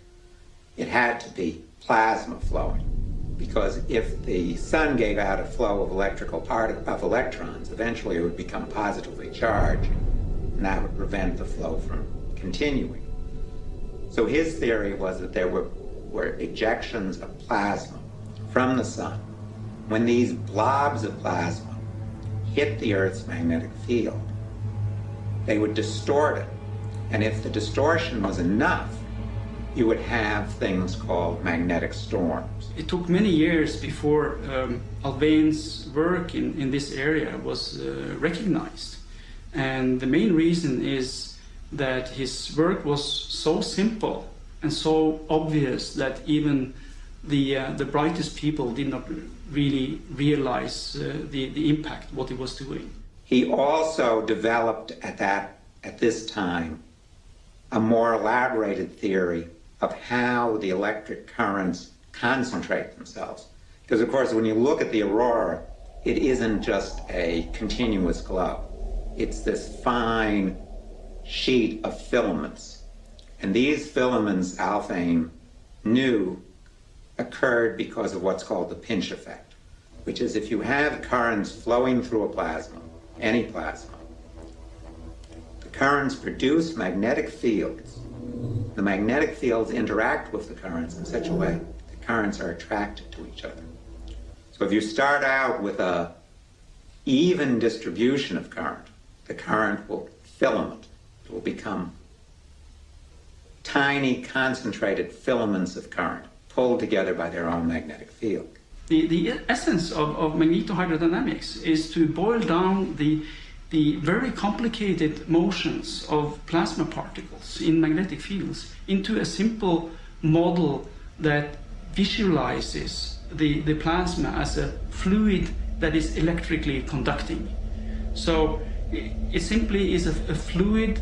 It had to be plasma flowing because if the sun gave out a flow of electrical part of electrons, eventually it would become positively charged, and that would prevent the flow from continuing. So his theory was that there were, were ejections of plasma from the sun. When these blobs of plasma hit the Earth's magnetic field, they would distort it. And if the distortion was enough, you would have things called magnetic storms. It took many years before um, work in, in this area was uh, recognized. And the main reason is that his work was so simple and so obvious that even the, uh, the brightest people did not really realize uh, the, the impact what he was doing. He also developed at that at this time a more elaborated theory of how the electric currents concentrate themselves. Because of course when you look at the aurora, it isn't just a continuous glow. It's this fine sheet of filaments. And these filaments, Alfvén knew occurred because of what's called the pinch effect, which is if you have currents flowing through a plasma, any plasma. The currents produce magnetic fields. The magnetic fields interact with the currents in such a way the currents are attracted to each other. So if you start out with a even distribution of current, the current will filament. It will become tiny concentrated filaments of current pulled together by their own magnetic field. The, the essence of, of magnetohydrodynamics is to boil down the, the very complicated motions of plasma particles in magnetic fields into a simple model that visualizes the, the plasma as a fluid that is electrically conducting. So it simply is a, a fluid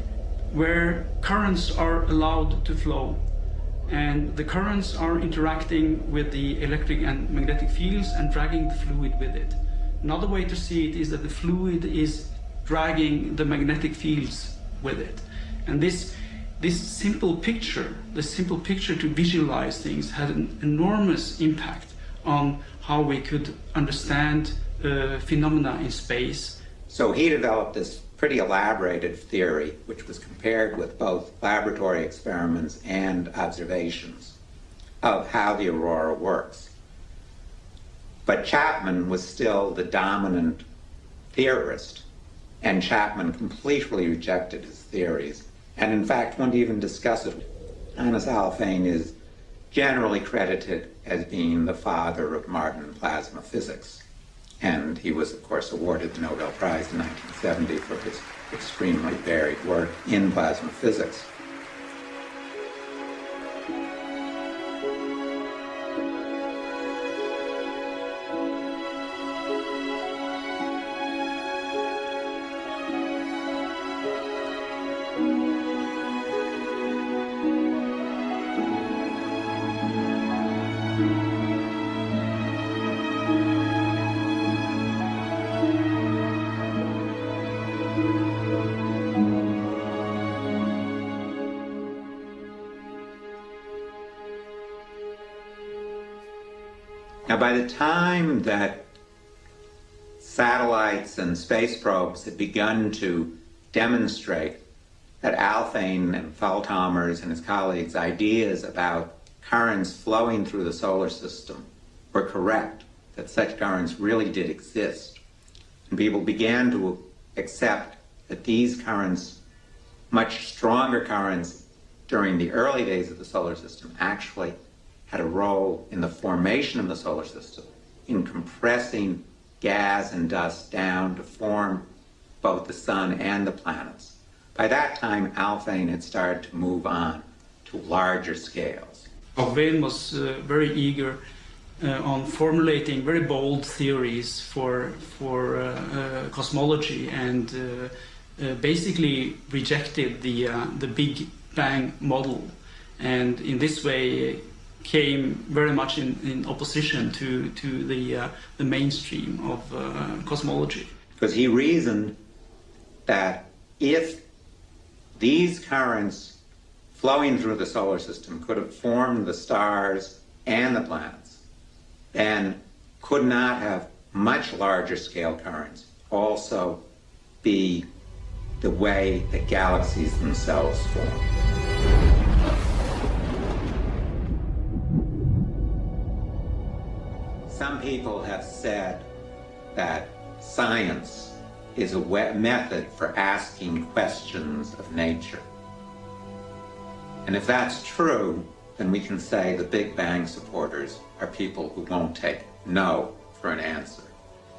where currents are allowed to flow and the currents are interacting with the electric and magnetic fields and dragging the fluid with it. Another way to see it is that the fluid is dragging the magnetic fields with it. And this, this simple picture, the simple picture to visualize things had an enormous impact on how we could understand uh, phenomena in space. So he developed this pretty elaborated theory, which was compared with both laboratory experiments and observations of how the aurora works. But Chapman was still the dominant theorist, And Chapman completely rejected his theories, and in fact wouldn't even discuss it. Hannes Alfvén is generally credited as being the father of modern plasma physics. And he was, of course, awarded the Nobel Prize in 1970 for his extremely varied work in plasma physics. By the time that satellites and space probes had begun to demonstrate that Alfvén and Fälthammar's and his colleagues' ideas about currents flowing through the solar system were correct, that such currents really did exist. And people began to accept that these currents, much stronger currents during the early days of the solar system, actually had a role in the formation of the solar system, in compressing gas and dust down to form both the sun and the planets. By that time, Alfvén had started to move on to larger scales. Alfvén was uh, very eager uh, on formulating very bold theories for, for uh, uh cosmology and uh, uh, basically rejected the, the Big Bang model. And in this way, came very much in, in opposition to, to the, uh, the mainstream of uh, cosmology. Because he reasoned that if these currents flowing through the solar system could have formed the stars and the planets, then could not have much larger scale currents also be the way that galaxies themselves form. Some people have said that science is a method for asking questions of nature. And if that's true, then we can say the Big Bang supporters are people who won't take no for an answer.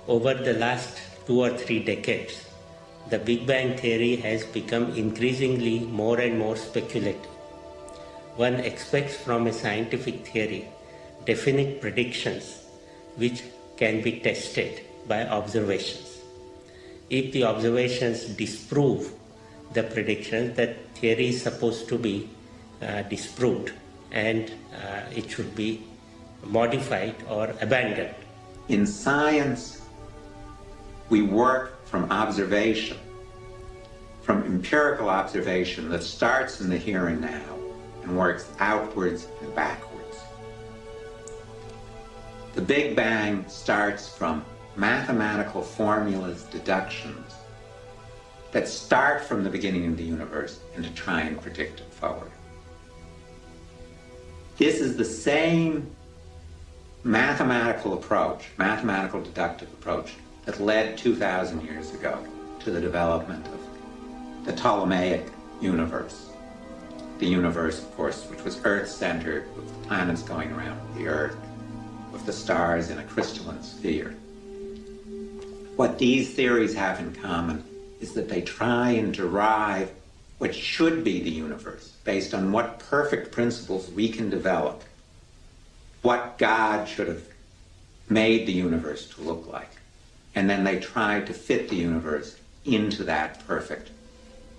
Over the last two or three decades, the Big Bang theory has become increasingly more and more speculative. One expects from a scientific theory definite predictions which can be tested by observations. If the observations disprove the predictions, that theory is supposed to be uh, disproved and uh, it should be modified or abandoned. In science, we work from observation, from empirical observation that starts in the here and now and works outwards and backwards. The Big Bang starts from mathematical formulas, deductions, that start from the beginning of the universe and to try and predict it forward. This is the same mathematical approach, mathematical deductive approach, that led 2,000 years ago to the development of the Ptolemaic universe. The universe, of course, which was Earth-centered, with planets going around the Earth, of the stars in a crystalline sphere. What these theories have in common is that they try and derive what should be the universe based on what perfect principles we can develop, what God should have made the universe to look like. And then they try to fit the universe into that perfect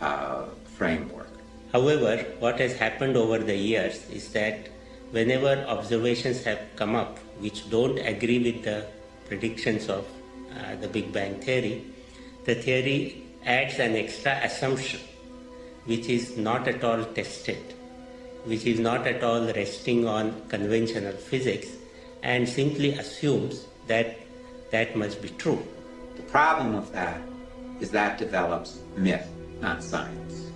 uh, framework. However, what has happened over the years is that whenever observations have come up which don't agree with the predictions of uh, the Big Bang theory, the theory adds an extra assumption which is not at all tested, which is not at all resting on conventional physics and simply assumes that that must be true. The problem of that is that develops myth, not science.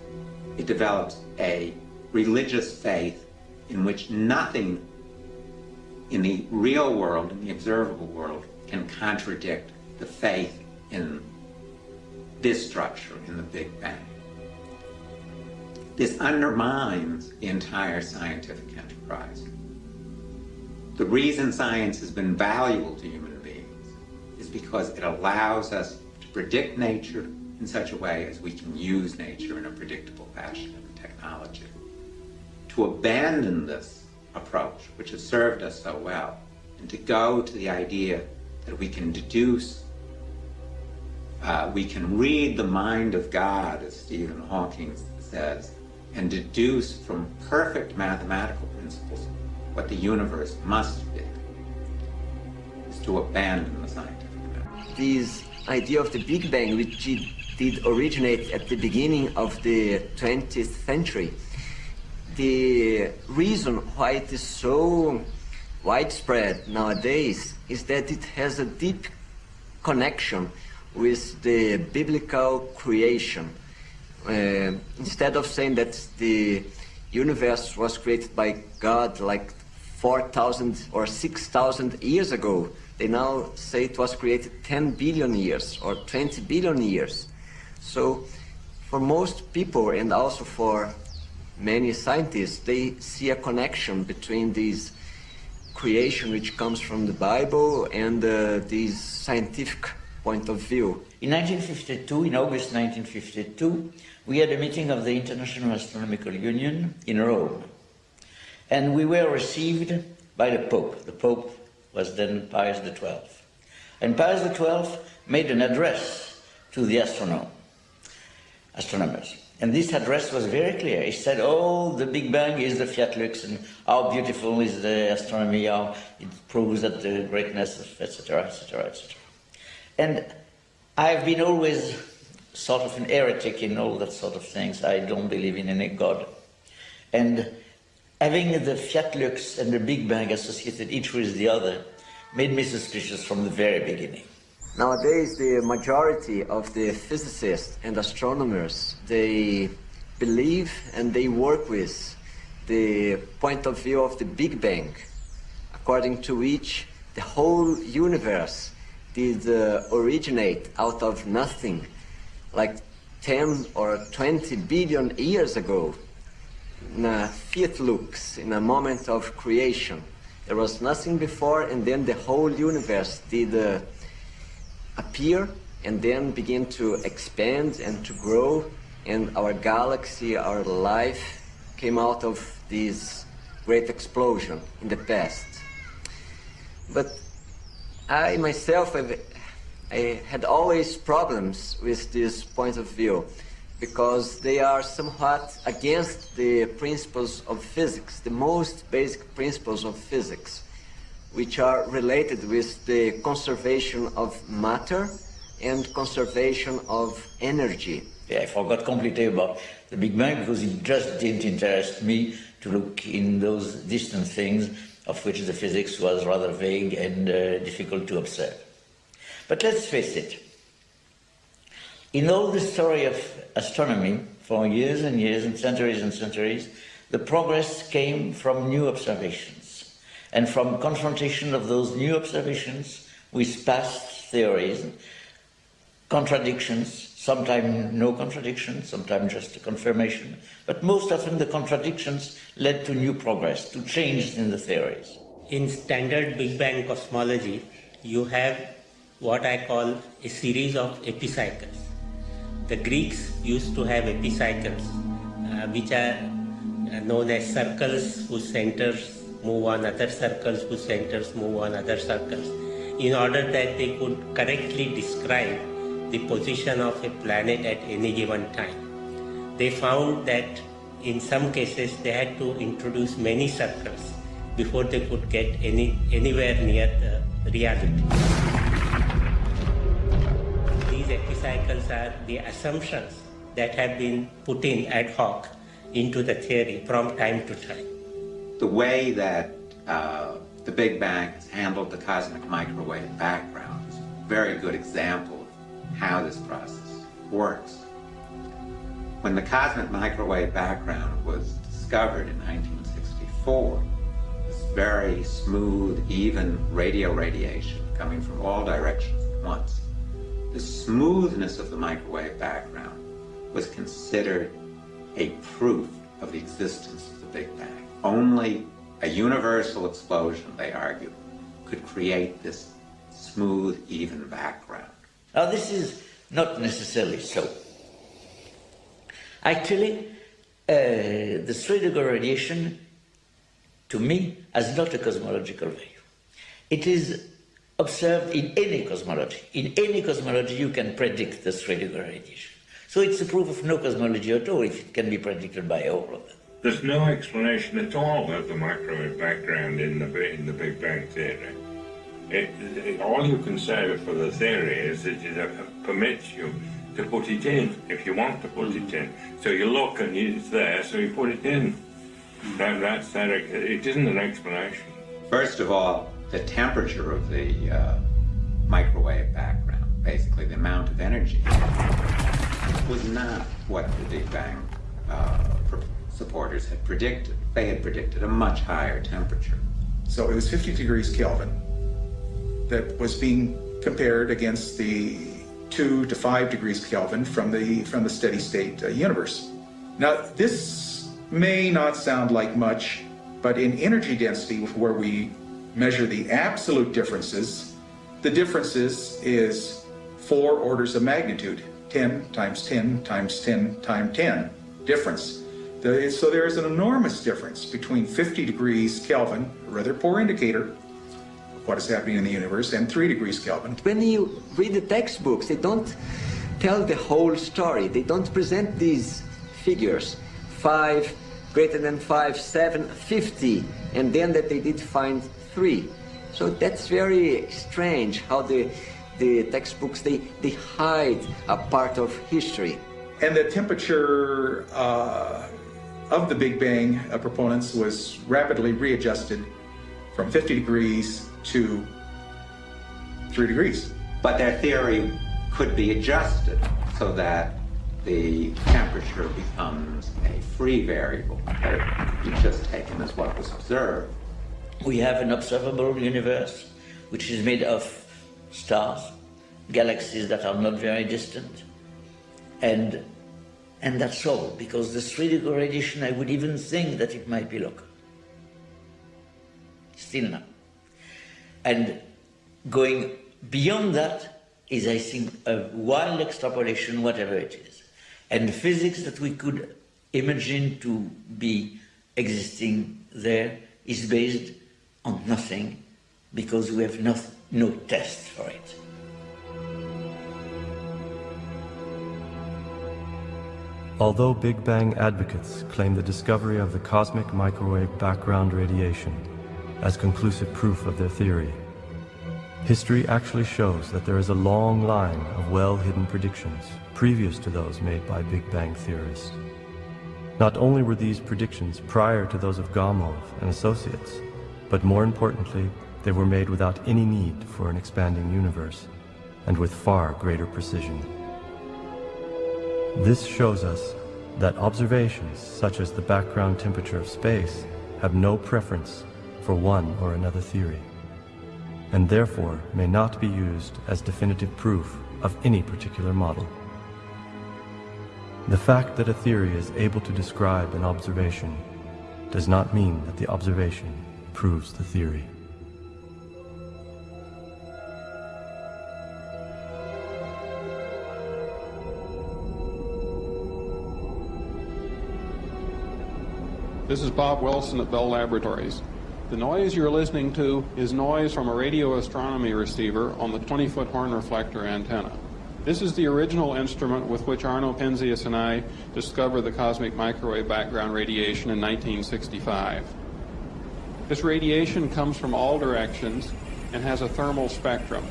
It develops a religious faith in which nothing in the real world, in the observable world, can contradict the faith in this structure in the Big Bang. This undermines the entire scientific enterprise. The reason science has been valuable to human beings is because it allows us to predict nature in such a way as we can use nature in a predictable fashion in technology. To abandon this approach, which has served us so well, and to go to the idea that we can deduce, uh, we can read the mind of God, as Stephen Hawking says, and deduce from perfect mathematical principles what the universe must be, is to abandon the scientific method. This idea of the Big Bang, which did originate at the beginning of the 20th century, the reason why it is so widespread nowadays is that it has a deep connection with the biblical creation. Uh, instead of saying that the universe was created by God like 4,000 or 6,000 years ago, they now say it was created 10 billion years or 20 billion years. So for most people and also for many scientists, they see a connection between these creation which comes from the Bible and uh, this scientific point of view. In 1952, in August 1952, we had a meeting of the International Astronomical Union in Rome. And we were received by the Pope. The Pope was then Pius XII. And Pius XII made an address to the astronom, astronomers. And this address was very clear. He said, oh, the Big Bang is the fiat lux, and how beautiful is the astronomy, how it proves that the greatness of etc., etc., etc. And I've been always sort of an heretic in all that sort of things. I don't believe in any God. And having the fiat lux and the Big Bang associated each with the other made me suspicious from the very beginning. Nowadays, the majority of the physicists and astronomers, they believe and they work with the point of view of the Big Bang, according to which the whole universe did uh, originate out of nothing, like 10 or 20 billion years ago, in a fiat lux, in a moment of creation. There was nothing before, and then the whole universe did uh, appear and then begin to expand and to grow and our galaxy, our life came out of this great explosion in the past. But I myself have, I had always problems with this point of view because they are somewhat against the principles of physics, the most basic principles of physics which are related with the conservation of matter and conservation of energy. Yeah, I forgot completely about the Big Bang because it just didn't interest me to look in those distant things of which the physics was rather vague and uh, difficult to observe. But let's face it, in all the story of astronomy, for years and years and centuries and centuries, the progress came from new observations and from confrontation of those new observations with past theories, contradictions, sometimes no contradictions, sometimes just a confirmation, but most often the contradictions led to new progress, to change in the theories. In standard Big Bang cosmology, you have what I call a series of epicycles. The Greeks used to have epicycles, uh, which are uh, known as circles whose centers move on other circles whose centers move on other circles in order that they could correctly describe the position of a planet at any given time. They found that in some cases they had to introduce many circles before they could get any anywhere near the reality. These epicycles are the assumptions that have been put in ad hoc into the theory from time to time the way that uh, the Big Bang has handled the cosmic microwave background is a very good example of how this process works. When the cosmic microwave background was discovered in 1964, this very smooth, even radio radiation coming from all directions at once the smoothness of the microwave background was considered a proof of the existence of the Big Bang. Only a universal explosion, they argue, could create this smooth, even background. Now, this is not necessarily so. Actually, uh, the degree radiation, to me, has not a cosmological value. It is observed in any cosmology. In any cosmology, you can predict the degree radiation. So it's a proof of no cosmology at all if it can be predicted by all of them. There's no explanation at all of the microwave background in the in the Big Bang theory. It, it, all you can say for the theory is that it permits you to put it in if you want to put it in. So you look and it's there, so you put it in. That, that's that. It isn't an explanation. First of all, the temperature of the uh, microwave background, basically the amount of energy, was not what the Big Bang uh, supporters had predicted. They had predicted a much higher temperature. So it was 50 degrees Kelvin that was being compared against the two to five degrees Kelvin from the from the steady state uh, universe. Now this may not sound like much, but in energy density, where we measure the absolute differences, the differences is four orders of magnitude, 10 times 10 times 10 times 10 difference. So there is an enormous difference between 50 degrees Kelvin, a rather poor indicator, of what is happening in the universe, and 3 degrees Kelvin. When you read the textbooks, they don't tell the whole story. They don't present these figures. 5, greater than 5, 7, 50, and then that they did find 3. So that's very strange how the, the textbooks, they, they hide a part of history. And the temperature uh, of the Big Bang uh, proponents was rapidly readjusted from 50 degrees to three degrees. But their theory could be adjusted so that the temperature becomes a free variable that it be just taken as what was observed. We have an observable universe which is made of stars, galaxies that are not very distant, and and that's all, because the three degree radiation, I would even think that it might be local. Still not. And going beyond that is, I think, a wild extrapolation, whatever it is. And physics that we could imagine to be existing there is based on nothing because we have no, no test for it. Although Big Bang advocates claim the discovery of the cosmic microwave background radiation as conclusive proof of their theory, history actually shows that there is a long line of well-hidden predictions previous to those made by Big Bang theorists. Not only were these predictions prior to those of Gamow and associates, but more importantly, they were made without any need for an expanding universe, and with far greater precision. This shows us that observations such as the background temperature of space have no preference for one or another theory, and therefore may not be used as definitive proof of any particular model. The fact that a theory is able to describe an observation does not mean that the observation proves the theory. This is Bob Wilson at Bell Laboratories. The noise you're listening to is noise from a radio astronomy receiver on the 20-foot horn reflector antenna. This is the original instrument with which Arno Penzias and I discovered the cosmic microwave background radiation in 1965. This radiation comes from all directions and has a thermal spectrum.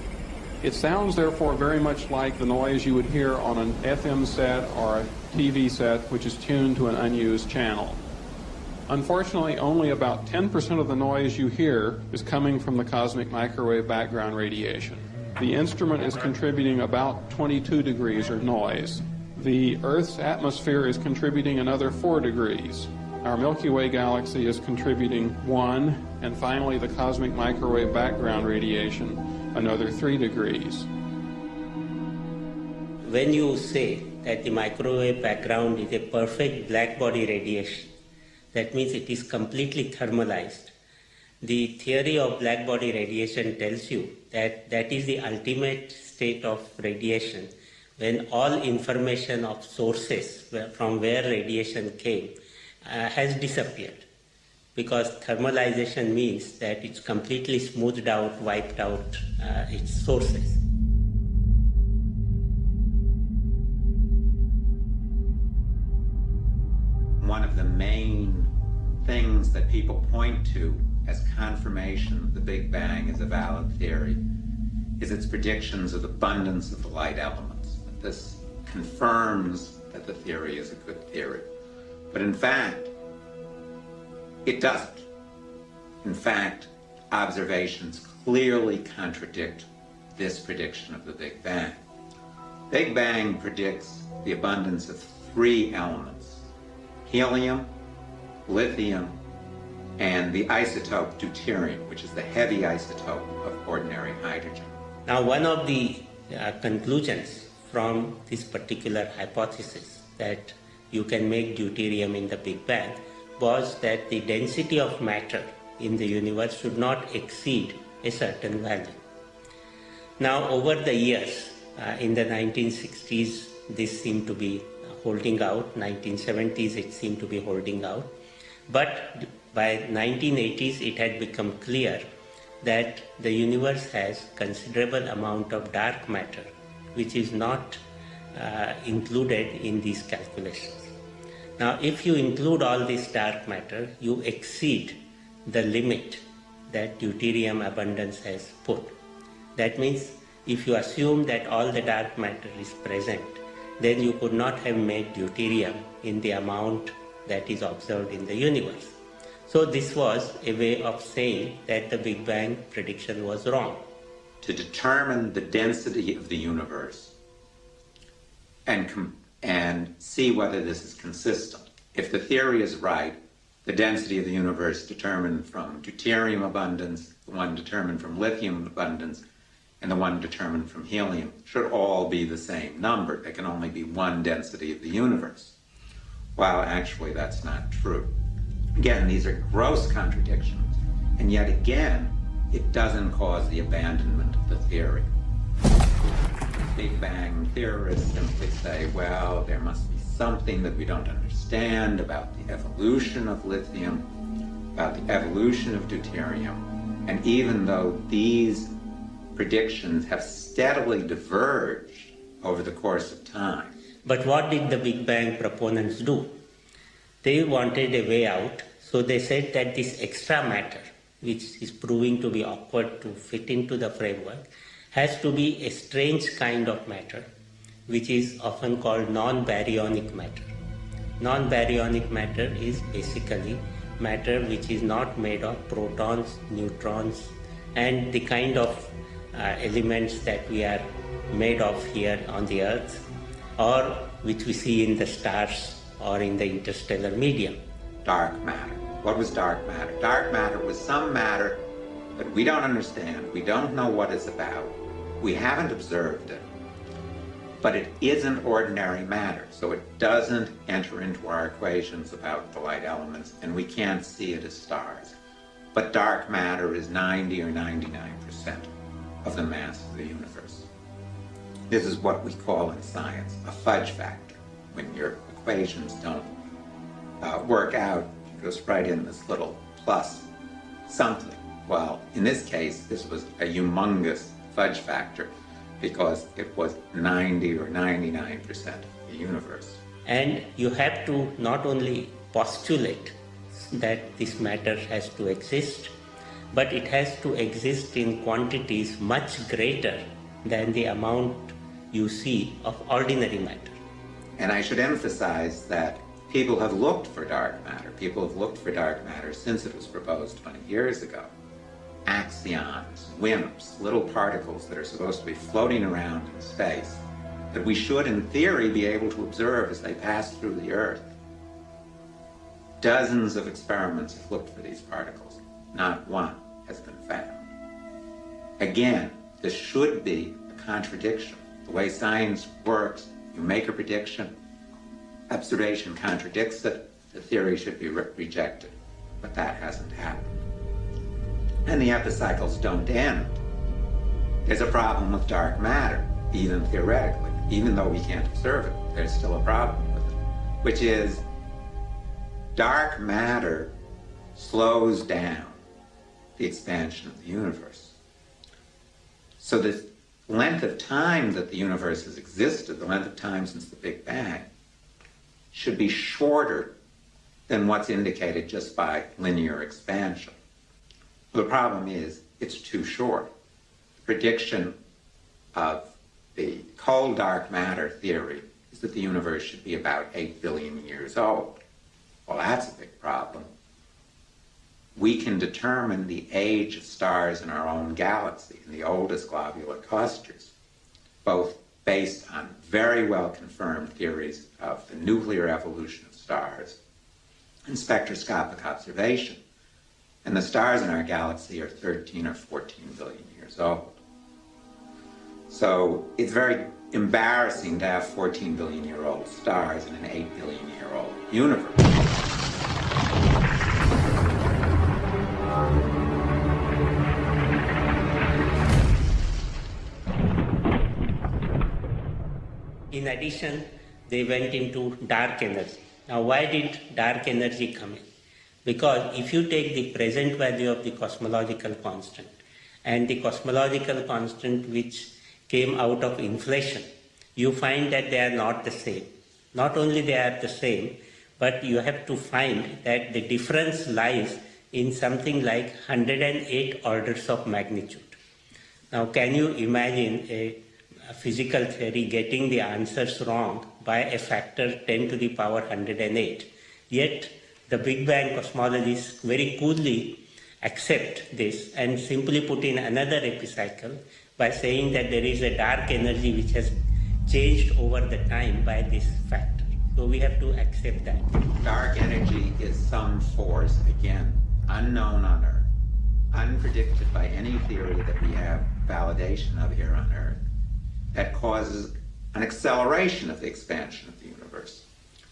It sounds therefore very much like the noise you would hear on an FM set or a TV set which is tuned to an unused channel. Unfortunately, only about 10% of the noise you hear is coming from the cosmic microwave background radiation. The instrument is contributing about 22 degrees of noise. The Earth's atmosphere is contributing another 4 degrees. Our Milky Way galaxy is contributing 1, and finally the cosmic microwave background radiation, another 3 degrees. when you say that the microwave background is a perfect black body radiation, that means it is completely thermalized. The theory of black body radiation tells you that that is the ultimate state of radiation when all information of sources from where radiation came uh, has disappeared. Because thermalization means that it's completely smoothed out, wiped out uh, its sources. The main things that people point to as confirmation that the Big Bang is a valid theory is its predictions of abundance of the light elements. This confirms that the theory is a good theory. But in fact, it doesn't. In fact, observations clearly contradict this prediction of the Big Bang. Big Bang predicts the abundance of three elements, helium, lithium, and the isotope deuterium, which is the heavy isotope of ordinary hydrogen. Now, one of the uh, conclusions from this particular hypothesis that you can make deuterium in the Big Bang was that the density of matter in the universe should not exceed a certain value. Now, over the years, uh, in the 1960s, this seemed to be holding out. 1970s, it seemed to be holding out. But by 1980s, it had become clear that the universe has considerable amount of dark matter, which is not uh, included in these calculations. Now, if you include all this dark matter, you exceed the limit that deuterium abundance has put. That means if you assume that all the dark matter is present, then you could not have made deuterium in the amount that is observed in the universe. So this was a way of saying that the Big Bang prediction was wrong. To determine the density of the universe and, and see whether this is consistent. If the theory is right, the density of the universe determined from deuterium abundance, the one determined from lithium abundance, and the one determined from helium should all be the same number. There can only be one density of the universe. While actually that's not true. Again, these are gross contradictions, and yet again, it doesn't cause the abandonment of the theory. Big Bang theorists simply say, well, there must be something that we don't understand about the evolution of lithium, about the evolution of deuterium, and even though these predictions have steadily diverged over the course of time. But what did the Big Bang proponents do? They wanted a way out, so they said that this extra matter, which is proving to be awkward to fit into the framework, has to be a strange kind of matter, which is often called non-baryonic matter. Non-baryonic matter is basically matter which is not made of protons, neutrons, and the kind of Uh, elements that we are made of here on the earth, or which we see in the stars or in the interstellar medium. Dark matter. What was dark matter? Dark matter was some matter that we don't understand, we don't know what it's about, we haven't observed it, but it isn't ordinary matter, so it doesn't enter into our equations about the light elements, and we can't see it as stars. But dark matter is 90 or 99% of the mass of the universe. This is what we call in science a fudge factor, when your equations don't uh, work out, you just write in this little plus something. Well, in this case, this was a humongous fudge factor because it was 90 or 99% of the universe. And you have to not only postulate that this matter has to exist, but it has to exist in quantities much greater than the amount you see of ordinary matter. And I should emphasize that people have looked for dark matter. People have looked for dark matter since it was proposed 20 years ago. Axions, WIMPs, little particles that are supposed to be floating around in space that we should, in theory, be able to observe as they pass through the Earth. Dozens of experiments have looked for these particles. Not one found. Again, this should be a contradiction. The way science works, you make a prediction, observation contradicts it, the theory should be re rejected. But that hasn't happened. And the epicycles don't end. There's a problem with dark matter, even theoretically. Even though we can't observe it, there's still a problem with it, which is dark matter slows down the expansion of the universe. So the length of time that the universe has existed, the length of time since the Big Bang, should be shorter than what's indicated just by linear expansion. The problem is it's too short. The prediction of the cold dark matter theory is that the universe should be about 8 billion years old. Well, that's a big problem. We can determine the age of stars in our own galaxy, in the oldest globular clusters, both based on very well confirmed theories of the nuclear evolution of stars and spectroscopic observation. And the stars in our galaxy are 13 or 14 billion years old. So it's very embarrassing to have 14 billion year old stars in an 8 billion year old universe. In addition, they went into dark energy. Now, why did dark energy come in? Because if you take the present value of the cosmological constant and the cosmological constant which came out of inflation, you find that they are not the same. Not only they are the same, but you have to find that the difference lies in something like 108 orders of magnitude. Now, can you imagine a, a physical theory getting the answers wrong by a factor 10 to the power 108. Yet the Big Bang cosmologists very coolly accept this and simply put in another epicycle by saying that there is a dark energy which has changed over the time by this factor. So we have to accept that. Dark energy is some force, again, unknown on Earth, unpredicted by any theory that we have validation of here on Earth, that causes an acceleration of the expansion of the universe.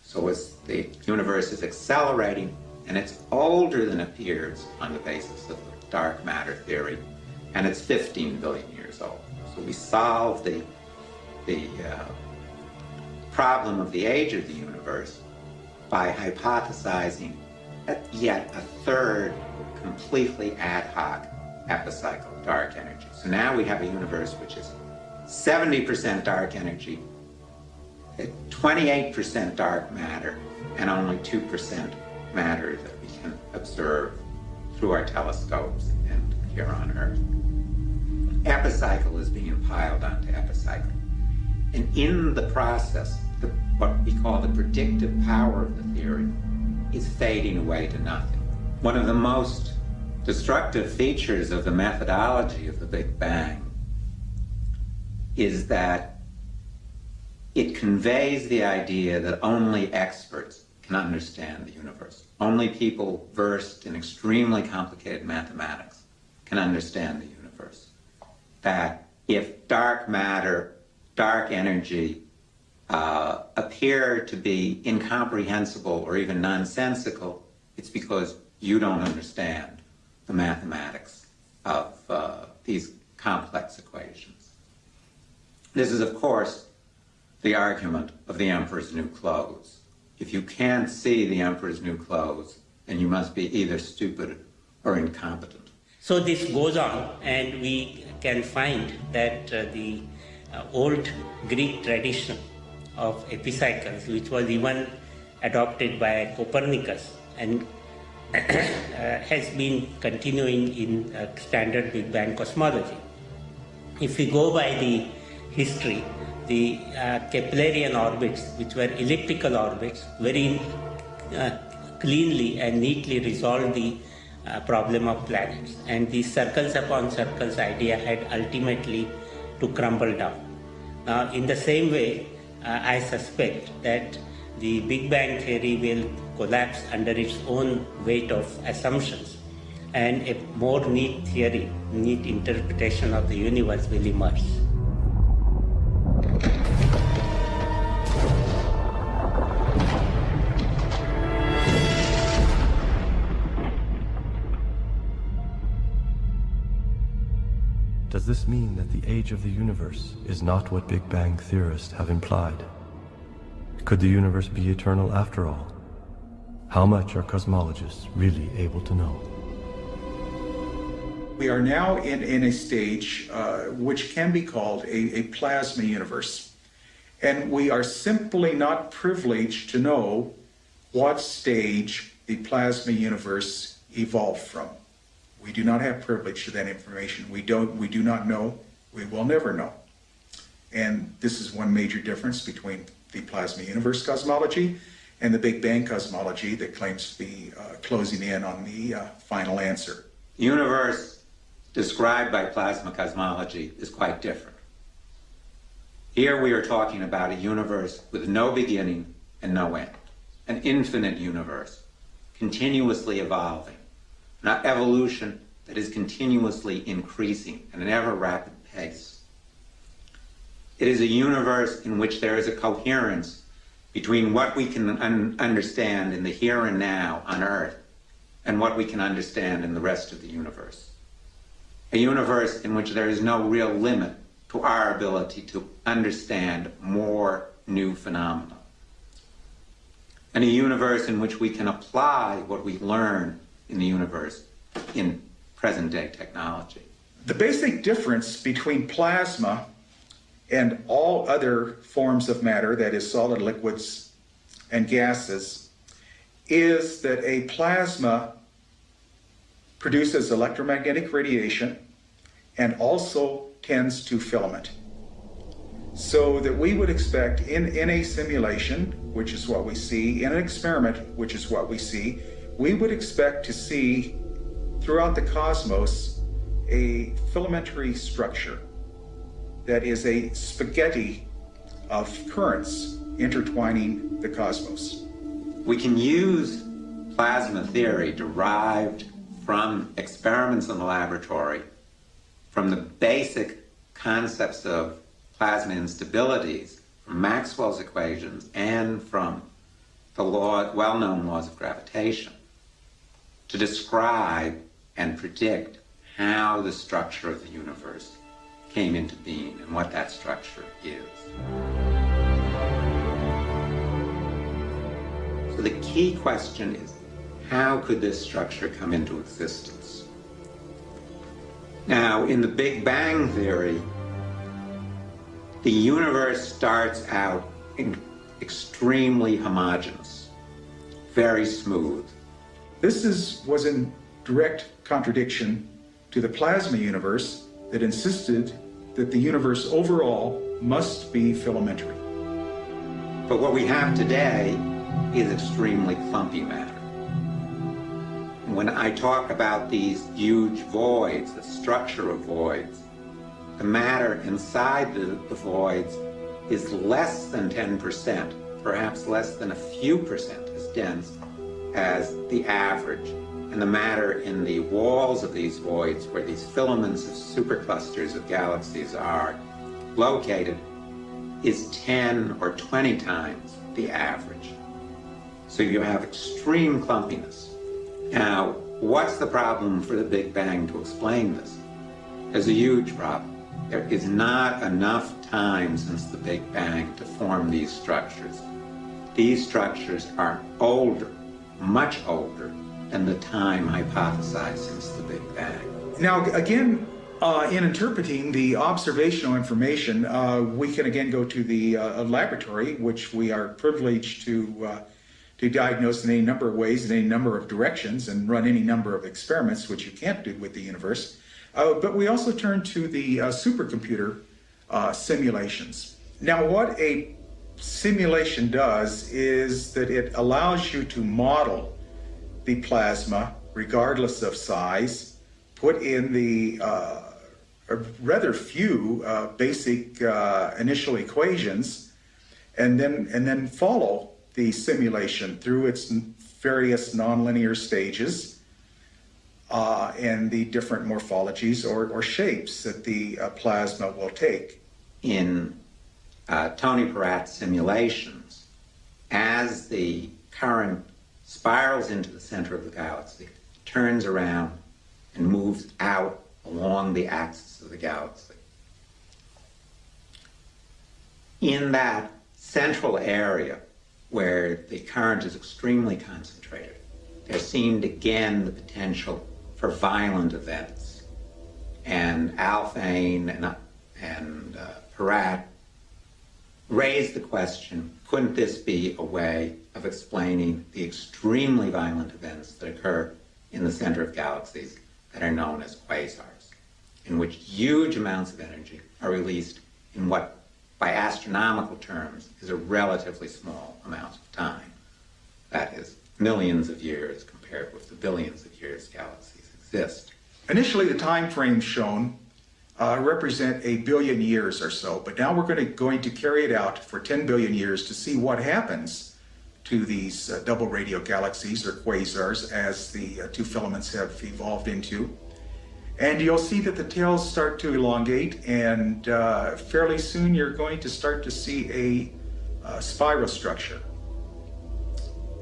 So as the universe is accelerating, and it's older than appears on the basis of the dark matter theory, and it's 15 billion years old. So we solve the, the uh, problem of the age of the universe by hypothesizing yet a third completely ad hoc epicycle dark energy. So now we have a universe which is 70% dark energy, 28% dark matter, and only 2% matter that we can observe through our telescopes and here on Earth. Epicycle is being piled onto epicycle. And in the process, the, what we call the predictive power of the theory is fading away to nothing. One of the most destructive features of the methodology of the Big Bang is that it conveys the idea that only experts can understand the universe. Only people versed in extremely complicated mathematics can understand the universe. That if dark matter, dark energy uh, appear to be incomprehensible or even nonsensical, it's because you don't understand the mathematics of uh, these complex equations. This is, of course, the argument of the emperor's new clothes. If you can't see the emperor's new clothes, then you must be either stupid or incompetent. So this goes on, and we can find that uh, the uh, old Greek tradition of epicycles, which was even adopted by Copernicus and uh, has been continuing in uh, standard Big Bang cosmology. If we go by the history, the uh, Keplerian orbits, which were elliptical orbits, very uh, cleanly and neatly resolved the uh, problem of planets. And the circles upon circles idea had ultimately to crumble down. Now, in the same way, uh, I suspect that the Big Bang theory will collapse under its own weight of assumptions and a more neat theory, neat interpretation of the universe will emerge. This mean that the age of the universe is not what Big Bang theorists have implied? Could the universe be eternal after all? How much are cosmologists really able to know? We are now in, in a stage uh, which can be called a, a plasma universe. And we are simply not privileged to know what stage the plasma universe evolved from. We do not have privilege to that information. We don't. We do not know. We will never know. And this is one major difference between the plasma universe cosmology and the Big Bang cosmology that claims to be uh, closing in on the uh, final answer. Universe described by plasma cosmology is quite different. Here we are talking about a universe with no beginning and no end, an infinite universe, continuously evolving not evolution that is continuously increasing at an ever rapid pace. It is a universe in which there is a coherence between what we can un understand in the here and now on Earth and what we can understand in the rest of the universe. A universe in which there is no real limit to our ability to understand more new phenomena. And a universe in which we can apply what we learn in the universe in present day technology. The basic difference between plasma and all other forms of matter, that is solid liquids and gases, is that a plasma produces electromagnetic radiation and also tends to filament. So that we would expect in, in a simulation, which is what we see, in an experiment, which is what we see, we would expect to see throughout the cosmos a filamentary structure that is a spaghetti of currents intertwining the cosmos. We can use plasma theory derived from experiments in the laboratory, from the basic concepts of plasma instabilities, from Maxwell's equations, and from the law, well-known laws of gravitation to describe and predict how the structure of the universe came into being and what that structure is. So the key question is, how could this structure come into existence? Now, in the Big Bang Theory, the universe starts out extremely homogeneous, very smooth, this is, was in direct contradiction to the plasma universe that insisted that the universe overall must be filamentary. But what we have today is extremely clumpy matter. When I talk about these huge voids, the structure of voids, the matter inside the, the voids is less than 10%, perhaps less than a few percent as dense as the average. And the matter in the walls of these voids, where these filaments of superclusters of galaxies are located, is 10 or 20 times the average. So you have extreme clumpiness. Now, what's the problem for the Big Bang to explain this? There's a huge problem. There is not enough time since the Big Bang to form these structures. These structures are older much older than the time hypothesized since the Big Bang. Now, again, uh, in interpreting the observational information, uh, we can again go to the uh, laboratory, which we are privileged to uh, to diagnose in any number of ways, in any number of directions, and run any number of experiments, which you can't do with the universe. Uh, but we also turn to the uh, supercomputer simulations. Now, what a simulation does is that it allows you to model the plasma regardless of size, put in the uh, rather few uh, basic uh, initial equations, and then and then follow the simulation through its various nonlinear stages uh, and the different morphologies or, or shapes that the uh, plasma will take. In uh, Tony Peratt simulations, as the current spirals into the center of the galaxy, turns around and moves out along the axis of the galaxy. In that central area where the current is extremely concentrated, there seemed again the potential for violent events. And Alfvén and, and uh, Peratt raised the question, couldn't this be a way of explaining the extremely violent events that occur in the center of galaxies that are known as quasars, in which huge amounts of energy are released in what, by astronomical terms, is a relatively small amount of time. That is, millions of years compared with the billions of years galaxies exist. Initially, the time frames shown uh, represent a billion years or so, but now we're going to, going to carry it out for 10 billion years to see what happens to these uh, double radio galaxies or quasars as the uh, two filaments have evolved into. And you'll see that the tails start to elongate and uh, fairly soon you're going to start to see a uh, spiral structure.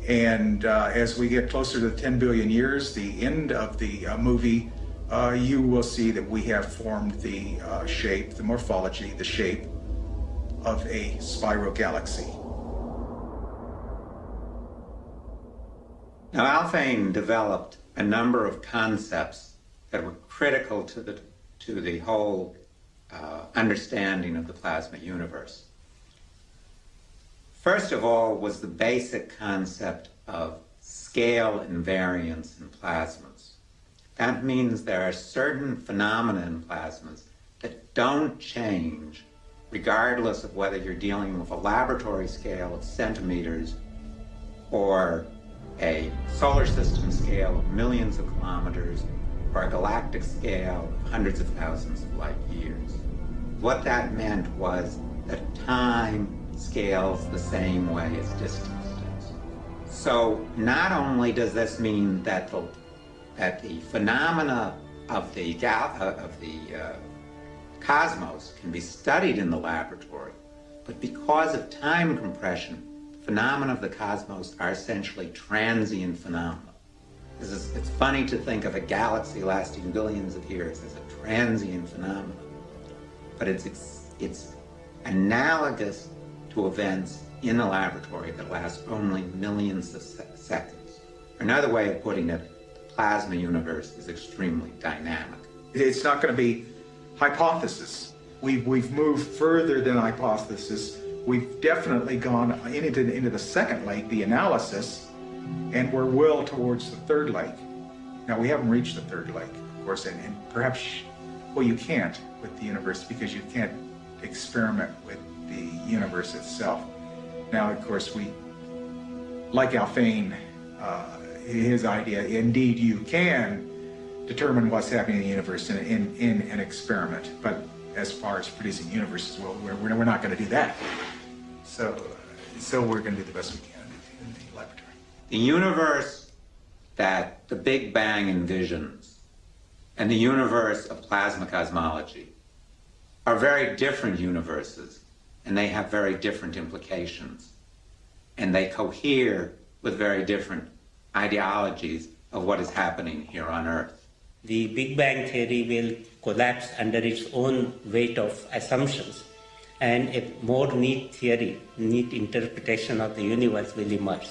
And uh, as we get closer to 10 billion years, the end of the uh, you will see that we have formed the shape, the morphology, the shape of a spiral galaxy. Now, Alfvén developed a number of concepts that were critical to the, to the whole uh, understanding of the plasma universe. First of all was the basic concept of scale invariance in plasmas. That means there are certain phenomena in plasmas that don't change regardless of whether you're dealing with a laboratory scale of centimeters or a solar system scale of millions of kilometers or a galactic scale of hundreds of thousands of light years. What that meant was that time scales the same way as distance does. So not only does this mean that the, that the phenomena of the, uh, of the uh, cosmos can be studied in the laboratory, but because of time compression, phenomena of the cosmos are essentially transient phenomena. Is, it's funny to think of a galaxy lasting billions of years as a transient phenomenon, but it's, it's, it's analogous to events in a laboratory that last only millions of se seconds. Another way of putting it, plasma universe is extremely dynamic. It's not going to be hypothesis. We've, we've moved further than hypothesis We've definitely gone into, into the second lake, the analysis, and we're well towards the third lake. Now, we haven't reached the third lake, of course, and, and perhaps, well, you can't with the universe because you can't experiment with the universe itself. Now, of course, we, like Alfvén, uh, his idea, indeed you can determine what's happening in the universe in, in, in an experiment, but as far as producing universes, well, we're, we're not going to do that. So, so we're going to do the best we can in the laboratory. The universe that the Big Bang envisions and the universe of plasma cosmology are very different universes and they have very different implications and they cohere with very different ideologies of what is happening here on Earth. The Big Bang theory will collapse under its own weight of assumptions and a more neat theory, neat interpretation of the universe will emerge.